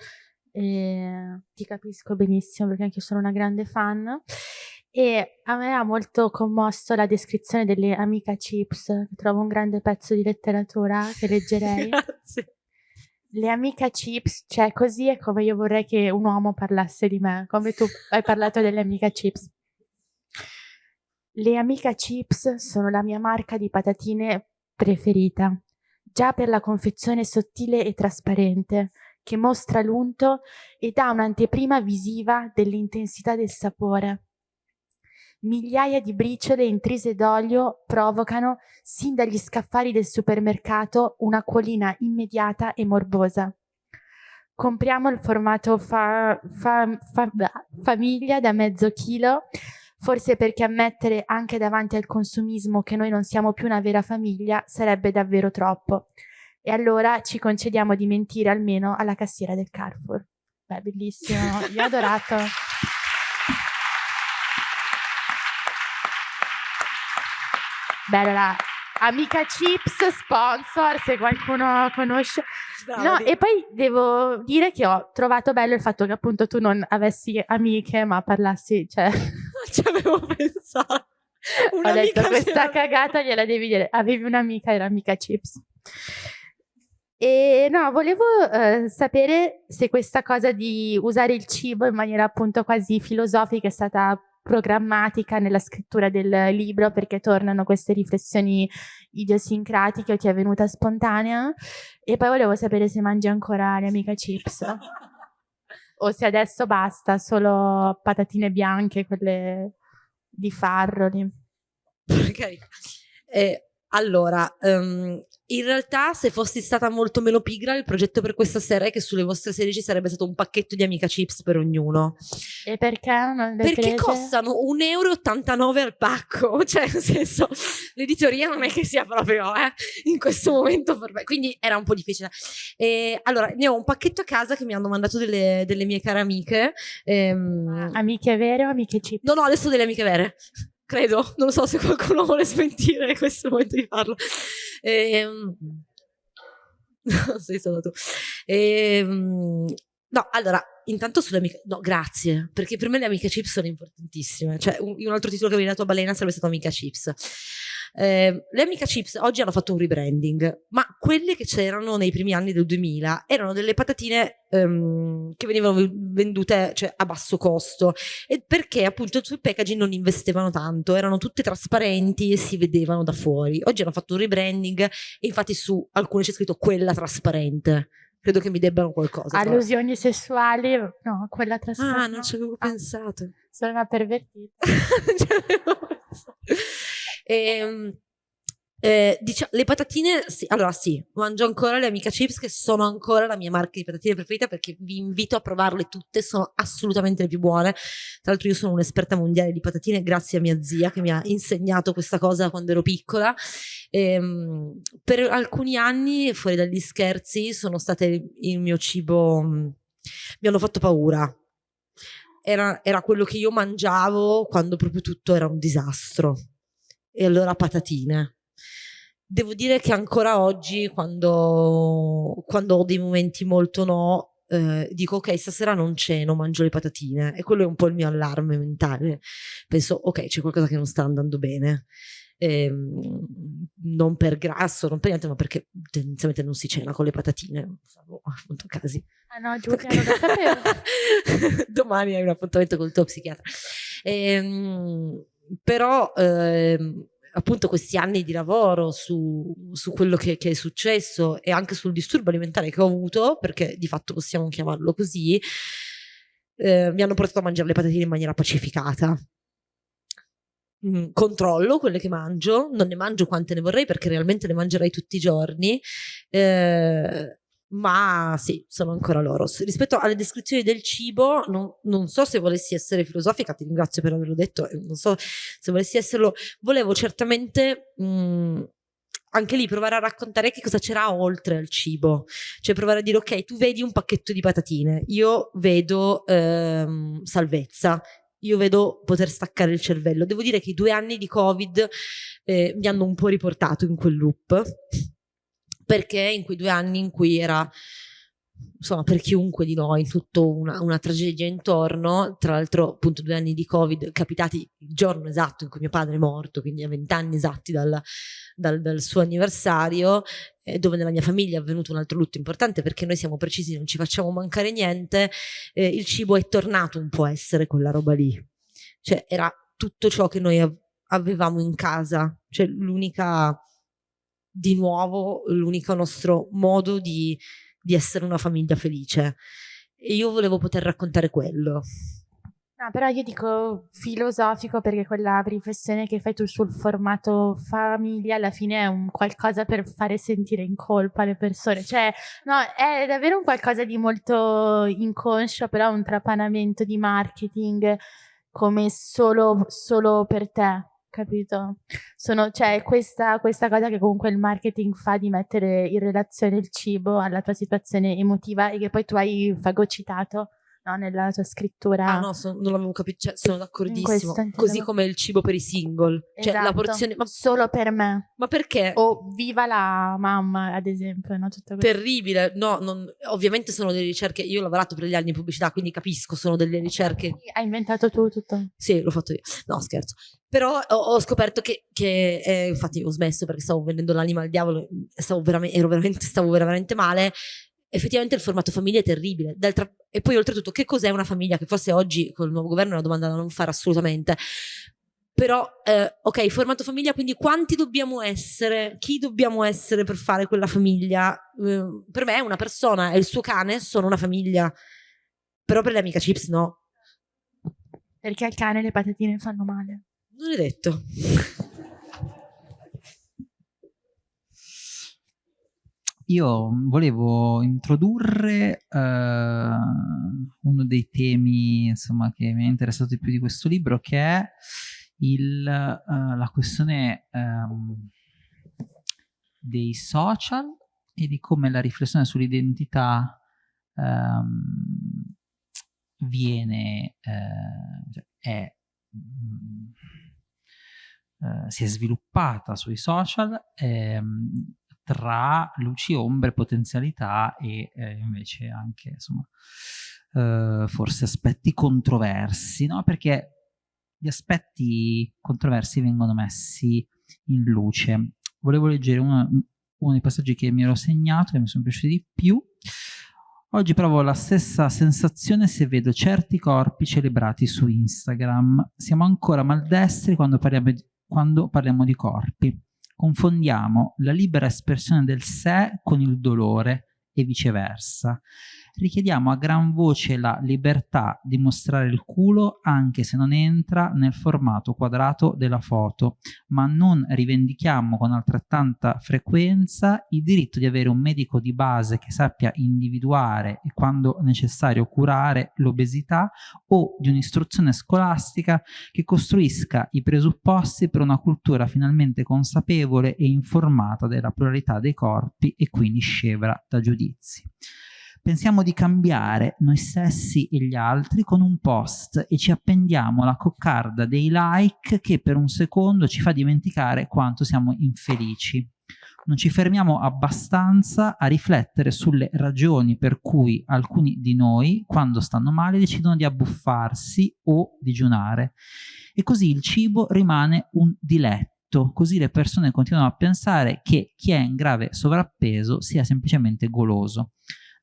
E ti capisco benissimo perché anche io sono una grande fan. E a me ha molto commosso la descrizione delle Amica Chips, che trovo un grande pezzo di letteratura che leggerei. Grazie le amiche chips, cioè così è come io vorrei che un uomo parlasse di me, come tu hai parlato delle amiche chips. Le amiche chips sono la mia marca di patatine preferita, già per la confezione sottile e trasparente, che mostra l'unto e dà un'anteprima visiva dell'intensità del sapore. Migliaia di briciole intrise d'olio provocano, sin dagli scaffali del supermercato, un'acquolina immediata e morbosa. Compriamo il formato fa, fa, fa, famiglia da mezzo chilo, forse perché ammettere anche davanti al consumismo che noi non siamo più una vera famiglia sarebbe davvero troppo. E allora ci concediamo di mentire almeno alla cassiera del Carrefour. Beh, bellissimo, io ho adorato. Beh, allora, Amica Chips, sponsor, se qualcuno conosce. No, e poi devo dire che ho trovato bello il fatto che appunto tu non avessi amiche, ma parlassi, cioè... Ci avevo pensato. Ho detto questa cagata gliela devi dire. Avevi un'amica, era Amica Chips. E no, volevo eh, sapere se questa cosa di usare il cibo in maniera appunto quasi filosofica è stata programmatica nella scrittura del libro perché tornano queste riflessioni idiosincratiche o ti è venuta spontanea. E poi volevo sapere se mangi ancora le amica chips. O se adesso basta solo patatine bianche quelle di farro eh, allora um, in realtà, se fossi stata molto meno pigra, il progetto per questa sera è che sulle vostre serie ci sarebbe stato un pacchetto di amica chips per ognuno. E perché non le Perché prese? costano 1,89 euro al pacco. Cioè, nel senso, l'editoria non è che sia proprio eh, in questo momento per me. Quindi era un po' difficile. E, allora, ne ho un pacchetto a casa che mi hanno mandato delle, delle mie care amiche. Ehm... Amiche vere o amiche chips? No, no, adesso delle amiche vere credo, non so se qualcuno vuole smentire questo momento di farlo. Ehm, sei stato tu. Ehm, no, allora, intanto sulle amiche, no, grazie, perché per me le amiche chips sono importantissime. Cioè, un, un altro titolo che avevi dato a Balena sarebbe stato Amica Chips. Eh, le Amica Chips oggi hanno fatto un rebranding, ma quelle che c'erano nei primi anni del 2000 erano delle patatine ehm, che venivano vendute cioè, a basso costo perché appunto sul packaging non investevano tanto, erano tutte trasparenti e si vedevano da fuori. Oggi hanno fatto un rebranding e infatti su alcune c'è scritto quella trasparente credo che mi debbano qualcosa. Allusioni però. sessuali, no, quella trasparente. Ah, non ci avevo ah, pensato. Sono una pervertita. non ci avevo pensato. E, eh, diciamo, le patatine, sì, allora sì, mangio ancora le Amica Chips che sono ancora la mia marca di patatine preferita perché vi invito a provarle tutte, sono assolutamente le più buone. Tra l'altro io sono un'esperta mondiale di patatine grazie a mia zia che mi ha insegnato questa cosa quando ero piccola. E, ehm, per alcuni anni, fuori dagli scherzi, sono state il mio cibo, mm, mi hanno fatto paura. Era, era quello che io mangiavo quando proprio tutto era un disastro e allora patatine. Devo dire che ancora oggi, quando, quando ho dei momenti molto no, eh, dico ok, stasera non ceno, mangio le patatine. E quello è un po' il mio allarme mentale. Penso, ok, c'è qualcosa che non sta andando bene. Eh, non per grasso, non per niente, ma perché tendenzialmente non si cena con le patatine. Salvo appunto casi. Ah no, Giulia, non lo sapevo. Domani hai un appuntamento col tuo psichiatra. Eh, però ehm, appunto questi anni di lavoro su, su quello che, che, è successo e anche sul disturbo alimentare che ho avuto, perché di fatto possiamo chiamarlo così, eh, mi hanno portato a mangiare le patatine in maniera pacificata. Mm, controllo quelle che mangio, non ne mangio quante ne vorrei perché realmente le mangerei tutti i giorni. Eh, ma sì, sono ancora loro. Rispetto alle descrizioni del cibo, non, non, so se volessi essere filosofica, ti ringrazio per averlo detto, non so se volessi esserlo, volevo certamente mh, mm, anche lì provare a raccontare che cosa c'era oltre al cibo, cioè provare a dire ok, tu vedi un pacchetto di patatine, io vedo ehm, salvezza, io vedo poter staccare il cervello. Devo dire che i due anni di Covid eh, mi hanno un po' riportato in quel loop perché in quei due anni in cui era insomma per chiunque di noi tutto una, una, tragedia intorno tra l'altro appunto due anni di covid capitati il giorno esatto in cui mio padre è morto quindi a vent'anni esatti dal, dal, dal, suo anniversario eh, dove nella mia famiglia è avvenuto un altro lutto importante perché noi siamo precisi non ci facciamo mancare niente eh, il cibo è tornato un po' a essere quella roba lì. Cioè era tutto ciò che noi avevamo in casa. Cioè l'unica di nuovo l'unico nostro modo di, di essere una famiglia felice. E io volevo poter raccontare quello. No, però io dico filosofico perché quella riflessione che fai tu sul formato famiglia alla fine è un qualcosa per fare sentire in colpa le persone. Cioè, no, è davvero un qualcosa di molto inconscio, però un trapanamento di marketing come solo, solo per te, capito? Sono, cioè, questa, questa cosa che comunque il marketing fa di mettere in relazione il cibo alla tua situazione emotiva e che poi tu hai fagocitato no, nella tua scrittura. Ah no, so, non l'avevo capito, cioè, sono d'accordissimo. Così come il cibo per i single. Esatto. Cioè la esatto. porzione... Ma... Solo per me. Ma perché? O viva la mamma, ad esempio. No? Tutto Terribile. No, non... ovviamente sono delle ricerche... Io ho lavorato per gli anni in pubblicità, quindi capisco, sono delle ricerche... Hai inventato tu tutto? Sì, l'ho fatto io. No, scherzo. Però ho, ho scoperto che, che eh, infatti ho smesso perché stavo vendendo l'anima al diavolo stavo veramente, ero veramente, stavo veramente male effettivamente il formato famiglia è terribile. e poi oltretutto che cos'è una famiglia? Che forse oggi con il nuovo governo è una domanda da non fare assolutamente. Però, eh, ok, formato famiglia, quindi quanti dobbiamo essere? Chi dobbiamo essere per fare quella famiglia? Eh, per me una persona e il suo cane sono una famiglia, però per le amiche chips no. Perché al cane le patatine fanno male. Non è detto. Io volevo introdurre uh, uno dei temi insomma, che mi ha interessato di più di questo libro, che è il, uh, la questione um, dei social e di come la riflessione sull'identità um, viene, uh, cioè è, um, si è sviluppata sui social. Um, tra luci, ombre, potenzialità e eh, invece anche insomma eh, forse aspetti controversi, no? Perché gli aspetti controversi vengono messi in luce. Volevo leggere uno, uno dei passaggi che mi ero segnato, che mi sono piaciuti di più. Oggi provo la stessa sensazione se vedo certi corpi celebrati su Instagram. Siamo ancora maldestri quando parliamo di, quando parliamo di corpi confondiamo la libera espressione del sé con il dolore e viceversa richiediamo a gran voce la libertà di mostrare il culo anche se non entra nel formato quadrato della foto, ma non rivendichiamo con altrettanta frequenza il diritto di avere un medico di base che sappia individuare e quando necessario curare l'obesità o di un'istruzione scolastica che costruisca i presupposti per una cultura finalmente consapevole e informata della pluralità dei corpi e quindi scevra da giudizi pensiamo di cambiare noi stessi e gli altri con un post e ci appendiamo la coccarda dei like che per un secondo ci fa dimenticare quanto siamo infelici. Non ci fermiamo abbastanza a riflettere sulle ragioni per cui alcuni di noi, quando stanno male, decidono di abbuffarsi o digiunare. E così il cibo rimane un diletto così le persone continuano a pensare che chi è in grave sovrappeso sia semplicemente goloso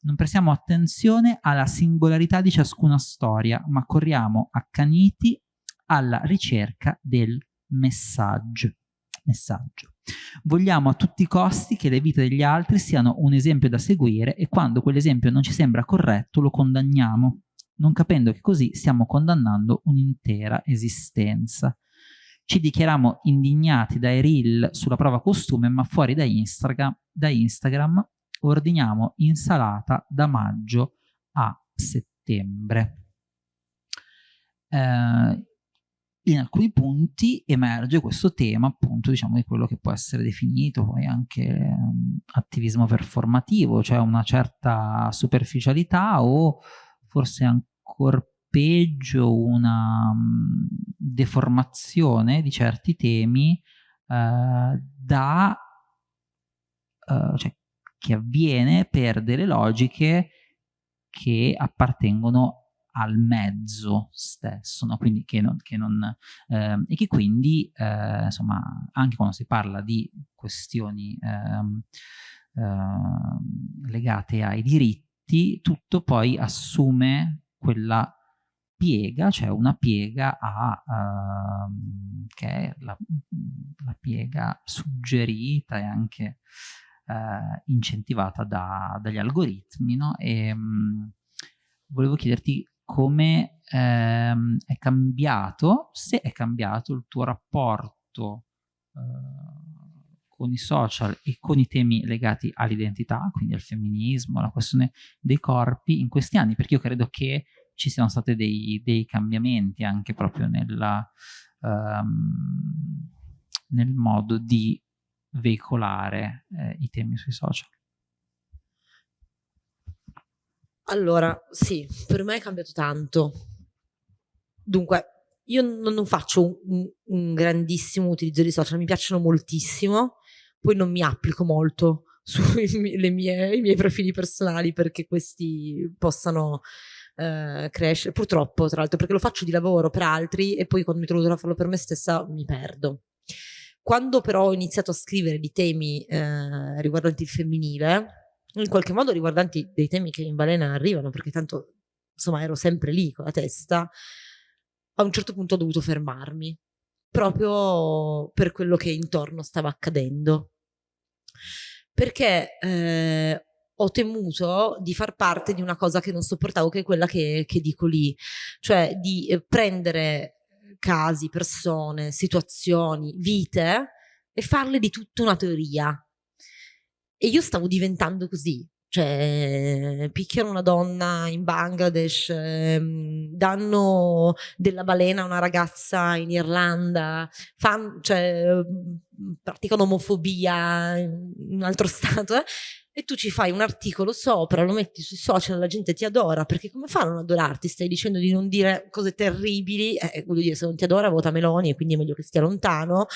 non prestiamo attenzione alla singolarità di ciascuna storia, ma corriamo accaniti alla ricerca del messaggio. messaggio. Vogliamo a tutti i costi che le vite degli altri siano un esempio da seguire e quando quell'esempio non ci sembra corretto lo condanniamo, non capendo che così stiamo condannando un'intera esistenza. Ci dichiariamo indignati dai reel sulla prova costume, ma fuori da Instagram, da Instagram ordiniamo insalata da maggio a settembre. Eh, in alcuni punti emerge questo tema appunto diciamo di quello che può essere definito poi anche um, attivismo performativo, cioè una certa superficialità o forse ancora peggio una um, deformazione di certi temi uh, da uh, cioè, che avviene per delle logiche che appartengono al mezzo stesso, no? quindi che non, che non, eh, e che quindi, eh, insomma, anche quando si parla di questioni eh, legate ai diritti, tutto poi assume quella piega, cioè una piega a, uh, che è la, la, piega suggerita e anche uh, incentivata da, dagli algoritmi, no? E um, volevo chiederti come um, è cambiato, se è cambiato il tuo rapporto uh, con i social e con i temi legati all'identità, quindi al femminismo, alla questione dei corpi in questi anni, perché io credo che ci siano stati dei, dei cambiamenti anche proprio nella, um, nel modo di veicolare eh, i temi sui social. Allora, sì, per me è cambiato tanto. Dunque, io non, faccio un, un, grandissimo utilizzo di social, mi piacciono moltissimo, poi non mi applico molto sui miei, miei profili personali perché questi possano eh, crescere. Purtroppo, tra l'altro, perché lo faccio di lavoro per altri e poi quando mi trovo a farlo per me stessa mi perdo. Quando però ho iniziato a scrivere di temi eh, riguardanti il femminile, in qualche modo riguardanti dei temi che in balena arrivano, perché tanto insomma ero sempre lì con la testa, a un certo punto ho dovuto fermarmi, proprio per quello che intorno stava accadendo. Perché eh, ho temuto di far parte di una cosa che non sopportavo, che è quella che, che dico lì, cioè di eh, prendere casi, persone, situazioni, vite e farle di tutta una teoria. E io stavo diventando così, cioè picchiano una donna in Bangladesh, ehm, danno della balena a una ragazza in Irlanda, fan, cioè, praticano omofobia in un altro stato, eh? E tu ci fai un articolo sopra, lo metti sui social, la gente ti adora, perché come fanno a non adorarti? Stai dicendo di non dire cose terribili, eh, voglio dire, se non ti adora vota Meloni e quindi è meglio che stia lontano.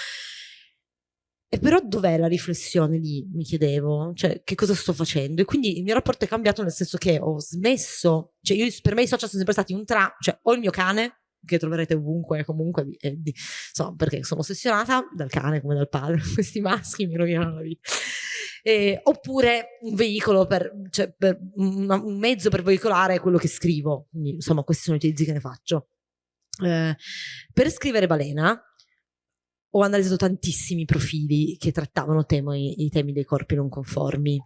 E però dov'è la riflessione lì, mi chiedevo, cioè che cosa sto facendo? E quindi il mio rapporto è cambiato nel senso che ho smesso, cioè io, per me i social sono sempre stati un tra, cioè ho il mio cane, che troverete ovunque comunque, eh, di, insomma, perché sono ossessionata dal cane come dal padre, questi maschi mi rovinano la vita eh, oppure un veicolo per, cioè per un, un, mezzo per veicolare quello che scrivo. Quindi, insomma, questi sono i utilizzi che ne faccio. Eh, per scrivere Balena ho analizzato tantissimi profili che trattavano temi, i temi dei corpi non conformi,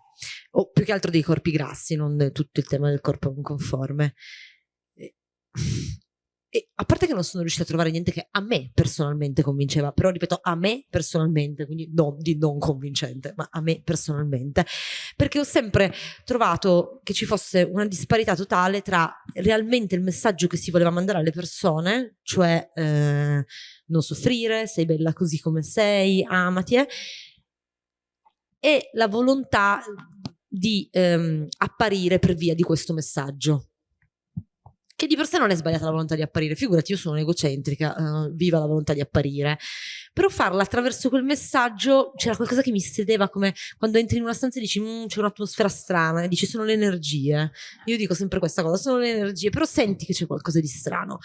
o più che altro dei corpi grassi, non tutto il tema del corpo non conforme. E a parte che non sono riuscita a trovare niente che a me personalmente convinceva, però ripeto, a me personalmente, quindi non di non convincente, ma a me personalmente, perché ho sempre trovato che ci fosse una disparità totale tra realmente il messaggio che si voleva mandare alle persone, cioè eh, non soffrire, sei bella così come sei, amati, eh, e la volontà di ehm, apparire per via di questo messaggio che di per sé non è sbagliata la volontà di apparire, figurati io sono egocentrica, uh, viva la volontà di apparire, però farla attraverso quel messaggio c'era qualcosa che mi sedeva come quando entri in una stanza e dici mm, c'è un'atmosfera strana e dici sono le energie, io dico sempre questa cosa, sono le energie, però senti che c'è qualcosa di strano.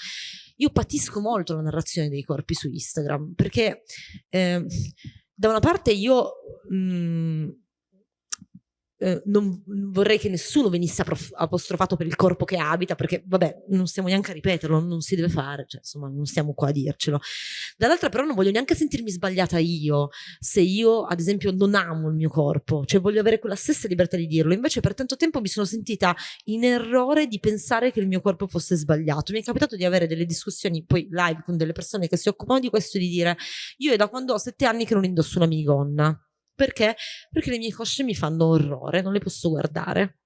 Io patisco molto la narrazione dei corpi su Instagram perché eh, da una parte io... Mh, mm, eh, non vorrei che nessuno venisse apostrofato per il corpo che abita, perché vabbè, non stiamo neanche a ripeterlo, non si deve fare, cioè, insomma, non stiamo qua a dircelo. Dall'altra però non voglio neanche sentirmi sbagliata io, se io ad esempio non amo il mio corpo, cioè voglio avere quella stessa libertà di dirlo, invece per tanto tempo mi sono sentita in errore di pensare che il mio corpo fosse sbagliato. Mi è capitato di avere delle discussioni poi live con delle persone che si occupano di questo e di dire io è da quando ho sette anni che non indosso una minigonna perché? Perché le mie cosce mi fanno orrore, non le posso guardare.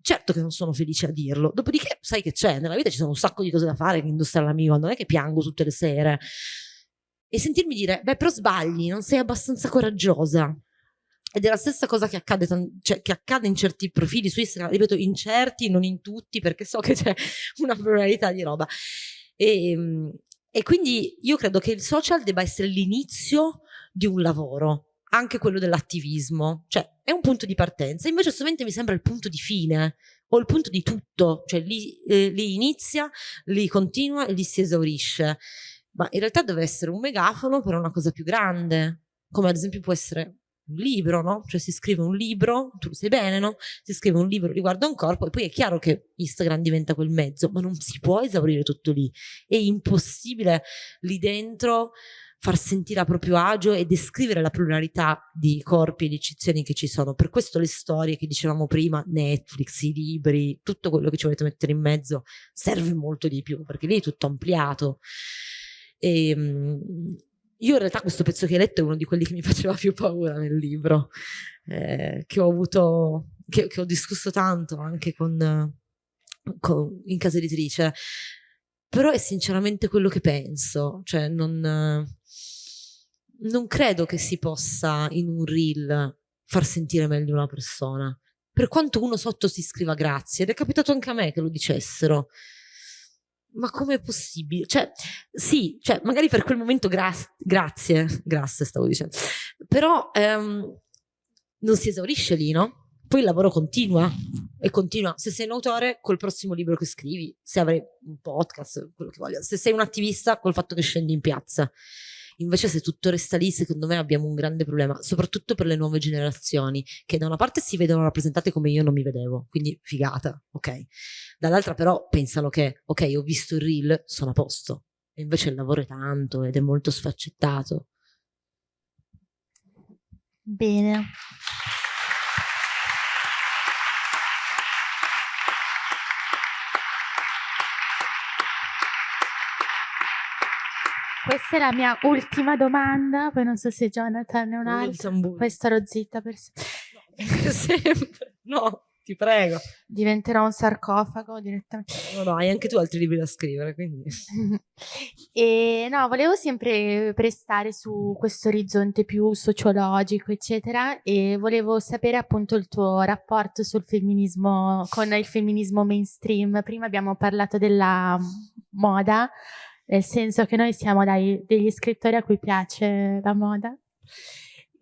Certo che non sono felice a dirlo, dopodiché sai che c'è, nella vita ci sono un sacco di cose da fare che indossare la mia, non è che piango tutte le sere. E sentirmi dire, beh però sbagli, non sei abbastanza coraggiosa. Ed è la stessa cosa che accade, cioè, che accade in certi profili su Instagram, ripeto, in certi, non in tutti, perché so che c'è una pluralità di roba. E, ehm, e quindi io credo che il social debba essere l'inizio di un lavoro, anche quello dell'attivismo, cioè è un punto di partenza, invece sovente mi sembra il punto di fine o il punto di tutto, cioè lì, eh, lì inizia, lì continua e lì si esaurisce, ma in realtà deve essere un megafono per una cosa più grande, come ad esempio può essere un libro, no? Cioè si scrive un libro, tu lo sai bene, no? Si scrive un libro riguardo a un corpo e poi è chiaro che Instagram diventa quel mezzo, ma non si può esaurire tutto lì. È impossibile lì dentro far sentire a proprio agio e descrivere la pluralità di corpi e di eccezioni che ci sono. Per questo le storie che dicevamo prima, Netflix, i libri, tutto quello che ci volete mettere in mezzo serve molto di più, perché lì è tutto ampliato. E, ehm, io in realtà questo pezzo che hai letto è uno di quelli che mi faceva più paura nel libro, eh, che ho avuto, che, che, ho discusso tanto anche con, con, in casa editrice, però è sinceramente quello che penso, cioè non, non credo che si possa in un reel far sentire meglio una persona, per quanto uno sotto si scriva grazie, ed è capitato anche a me che lo dicessero, ma com'è possibile? Cioè, sì, cioè, magari per quel momento gra grazie, grazie stavo dicendo, però ehm, non si esaurisce lì, no? Poi il lavoro continua e continua. Se sei un autore, col prossimo libro che scrivi, se avrai un podcast, quello che voglio, se sei un attivista, col fatto che scendi in piazza. Invece se tutto resta lì, secondo me abbiamo un grande problema, soprattutto per le nuove generazioni, che da una parte si vedono rappresentate come io non mi vedevo, quindi figata, ok? Dall'altra però pensano che, ok, ho visto il reel, sono a posto. E invece il lavoro è tanto ed è molto sfaccettato. Bene. Questa è la mia ultima domanda, poi non so se Jonathan è un'altra. Poi starò zitta per sempre. No, sempre. No, ti prego. Diventerò un sarcofago direttamente. No, no, hai anche tu altri libri da scrivere, quindi... e no, volevo sempre prestare su questo orizzonte più sociologico, eccetera, e volevo sapere appunto il tuo rapporto sul femminismo, con il femminismo mainstream. Prima abbiamo parlato della moda, nel senso che noi siamo dai, degli scrittori a cui piace la moda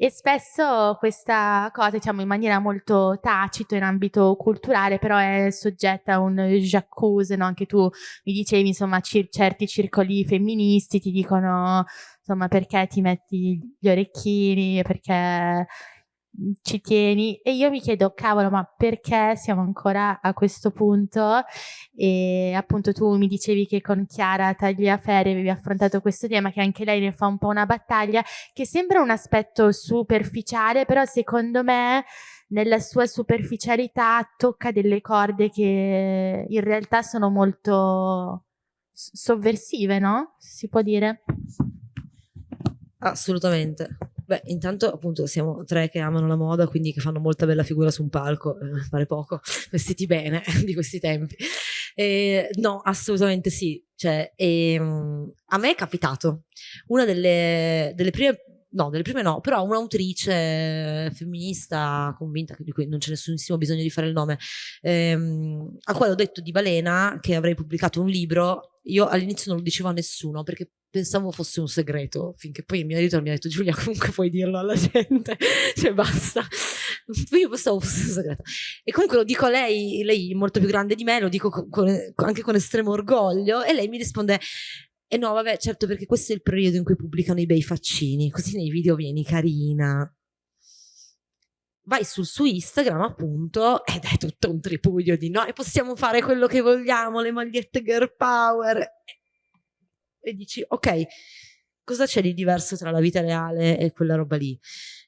e spesso questa cosa, diciamo in maniera molto tacita in ambito culturale, però è soggetta a un j'accuse, no? Anche tu mi dicevi, insomma, cir certi circoli femministi ti dicono, insomma, perché ti metti gli orecchini, perché ci tieni e io mi chiedo cavolo ma perché siamo ancora a questo punto e appunto tu mi dicevi che con Chiara Tagliaferri avevi affrontato questo tema che anche lei ne fa un po' una battaglia che sembra un aspetto superficiale però secondo me nella sua superficialità tocca delle corde che in realtà sono molto sovversive no? si può dire? Assolutamente Beh, intanto appunto siamo tre che amano la moda, quindi che fanno molta bella figura su un palco, eh, pare poco, vestiti bene di questi tempi. Eh, no, assolutamente sì. Cioè, ehm, a me è capitato. Una delle, delle prime no, delle prime no, però un'autrice femminista convinta, di cui non c'è nessunissimo bisogno di fare il nome, ehm, a quale ho detto di Balena che avrei pubblicato un libro, io all'inizio non lo dicevo a nessuno perché pensavo fosse un segreto, finché poi il mio editore mi ha detto Giulia comunque puoi dirlo alla gente, cioè basta. Io pensavo fosse un segreto. E comunque lo dico a lei, lei è molto più grande di me, lo dico con, anche con estremo orgoglio e lei mi risponde e no, vabbè, certo, perché questo è il periodo in cui pubblicano i bei faccini, così nei video vieni carina. Vai sul suo Instagram, appunto, ed è tutto un tripudio di noi possiamo fare quello che vogliamo, le magliette girl power. E dici, ok, cosa c'è di diverso tra la vita reale e quella roba lì?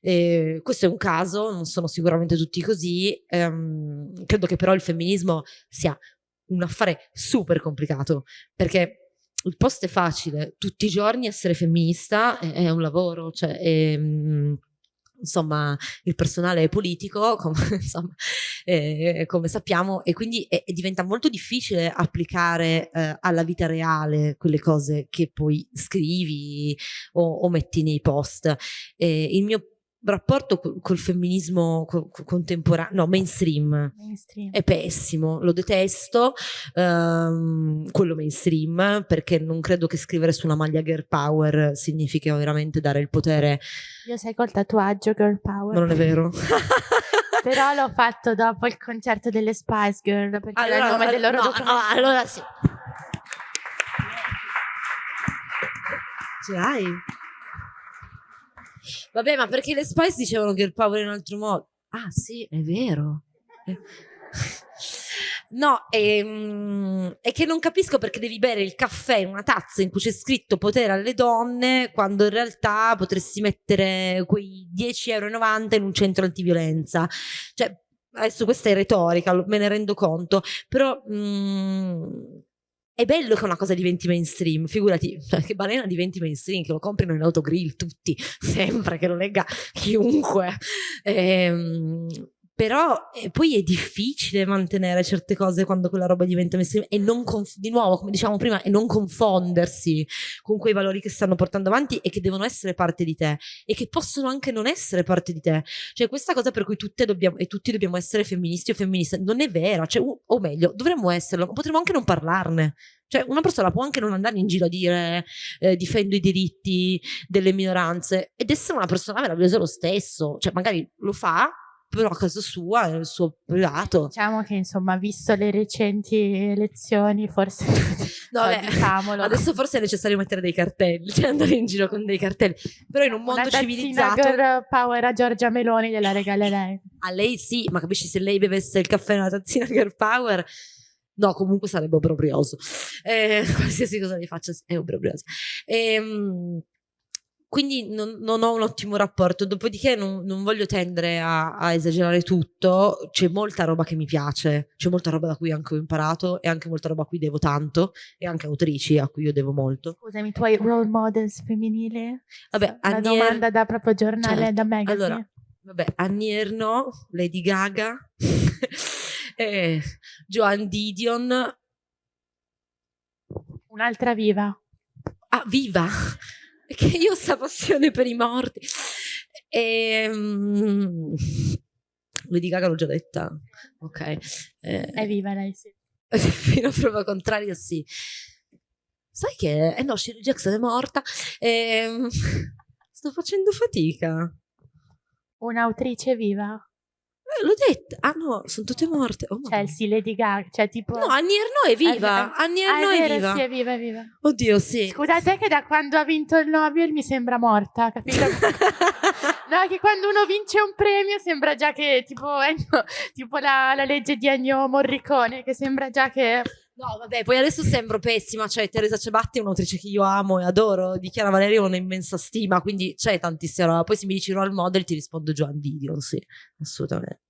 E questo è un caso, non sono sicuramente tutti così. Ehm, credo che però il femminismo sia un affare super complicato, perché il post è facile, tutti i giorni essere femminista è, è un lavoro, cioè è, mm, insomma il personale politico come, insomma, eh, come sappiamo e quindi è, diventa molto difficile applicare eh, alla vita reale quelle cose che poi scrivi o, o metti nei post. Eh, il mio rapporto col, col femminismo co contemporaneo, no, mainstream, mainstream, è pessimo, lo detesto, um, quello mainstream, perché non credo che scrivere su una maglia girl power significhi veramente dare il potere. Io sei col tatuaggio girl power. Non è vero. Però l'ho fatto dopo il concerto delle Spice Girl, perché allora, era il nome del loro no, documento. No, allora sì. Ce l'hai? Vabbè, ma perché le Spice dicevano che il power in un altro modo? Ah, sì, è vero. No, ehm, è che non capisco perché devi bere il caffè in una tazza in cui c'è scritto potere alle donne quando in realtà potresti mettere quei 10,90 euro in un centro antiviolenza. Cioè, adesso questa è retorica, me ne rendo conto, però mm, è bello che una cosa diventi mainstream, figurati, che balena diventi mainstream, che lo comprino in autogrill tutti, sempre, che lo legga chiunque. Ehm, però eh, poi è difficile mantenere certe cose quando quella roba diventa mainstream e non di nuovo come diciamo prima e non confondersi con quei valori che stanno portando avanti e che devono essere parte di te e che possono anche non essere parte di te. Cioè questa cosa per cui tutte dobbiamo e tutti dobbiamo essere femministi o femministe non è vera. Cioè, o meglio dovremmo esserlo potremmo anche non parlarne. Cioè, una persona può anche non andare in giro a dire eh, difendo i diritti delle minoranze ed essere una persona meravigliosa lo stesso. Cioè, magari lo fa, però a casa sua, nel suo privato. Diciamo che insomma, visto le recenti elezioni, forse no, beh, diciamolo. Adesso forse è necessario mettere dei cartelli, cioè andare in giro con dei cartelli. Però in un mondo Una civilizzato. girl power a Giorgia Meloni gliela regalerei. A lei sì, ma capisci se lei bevesse il caffè una tazzina girl power. No, comunque sarebbe obbrobrioso. Eh, qualsiasi cosa gli faccia è obbrobrioso. Ehm quindi non, non, ho un ottimo rapporto, dopodiché non, non voglio tendere a, a, esagerare tutto, c'è molta roba che mi piace, c'è molta roba da cui anche ho imparato e anche molta roba a cui devo tanto e anche autrici a cui io devo molto. Scusami, i tuoi role models femminili? Vabbè, Una Annier... domanda da proprio giornale, certo. da magazine. Allora, vabbè, Annie Ernaux, Lady Gaga, eh, Joan Didion. Un'altra viva. Ah, viva! Che io ho questa passione per i morti. E, um, Lady Gaga l'ho già detta. Ok. Eh, è viva lei, sì. Fino a prova contraria, sì. Sai che? Eh no, Shirley Jackson è morta. E, sto facendo fatica. Un'autrice viva? Eh, l'ho detto. Ah no, sono tutte morte. Oh, Chelsea, Lady Gaga, cioè tipo... No, Annie Ernaux è viva. Ah, Annie Ernaux è, è, viva. Sì, è viva, è viva. Oddio, sì. Scusate che da quando ha vinto il Nobel mi sembra morta, capito? no, che quando uno vince un premio sembra già che, tipo, eh, no, tipo la, la legge di Ennio Morricone, che sembra già che... No, vabbè, poi adesso sembro pessima, cioè Teresa Cebatti è un'autrice che io amo e adoro, di Chiara Valerio ho un'immensa stima, quindi c'è tantissima roba. Poi se mi dici role model ti rispondo Joan Didion, sì, assolutamente.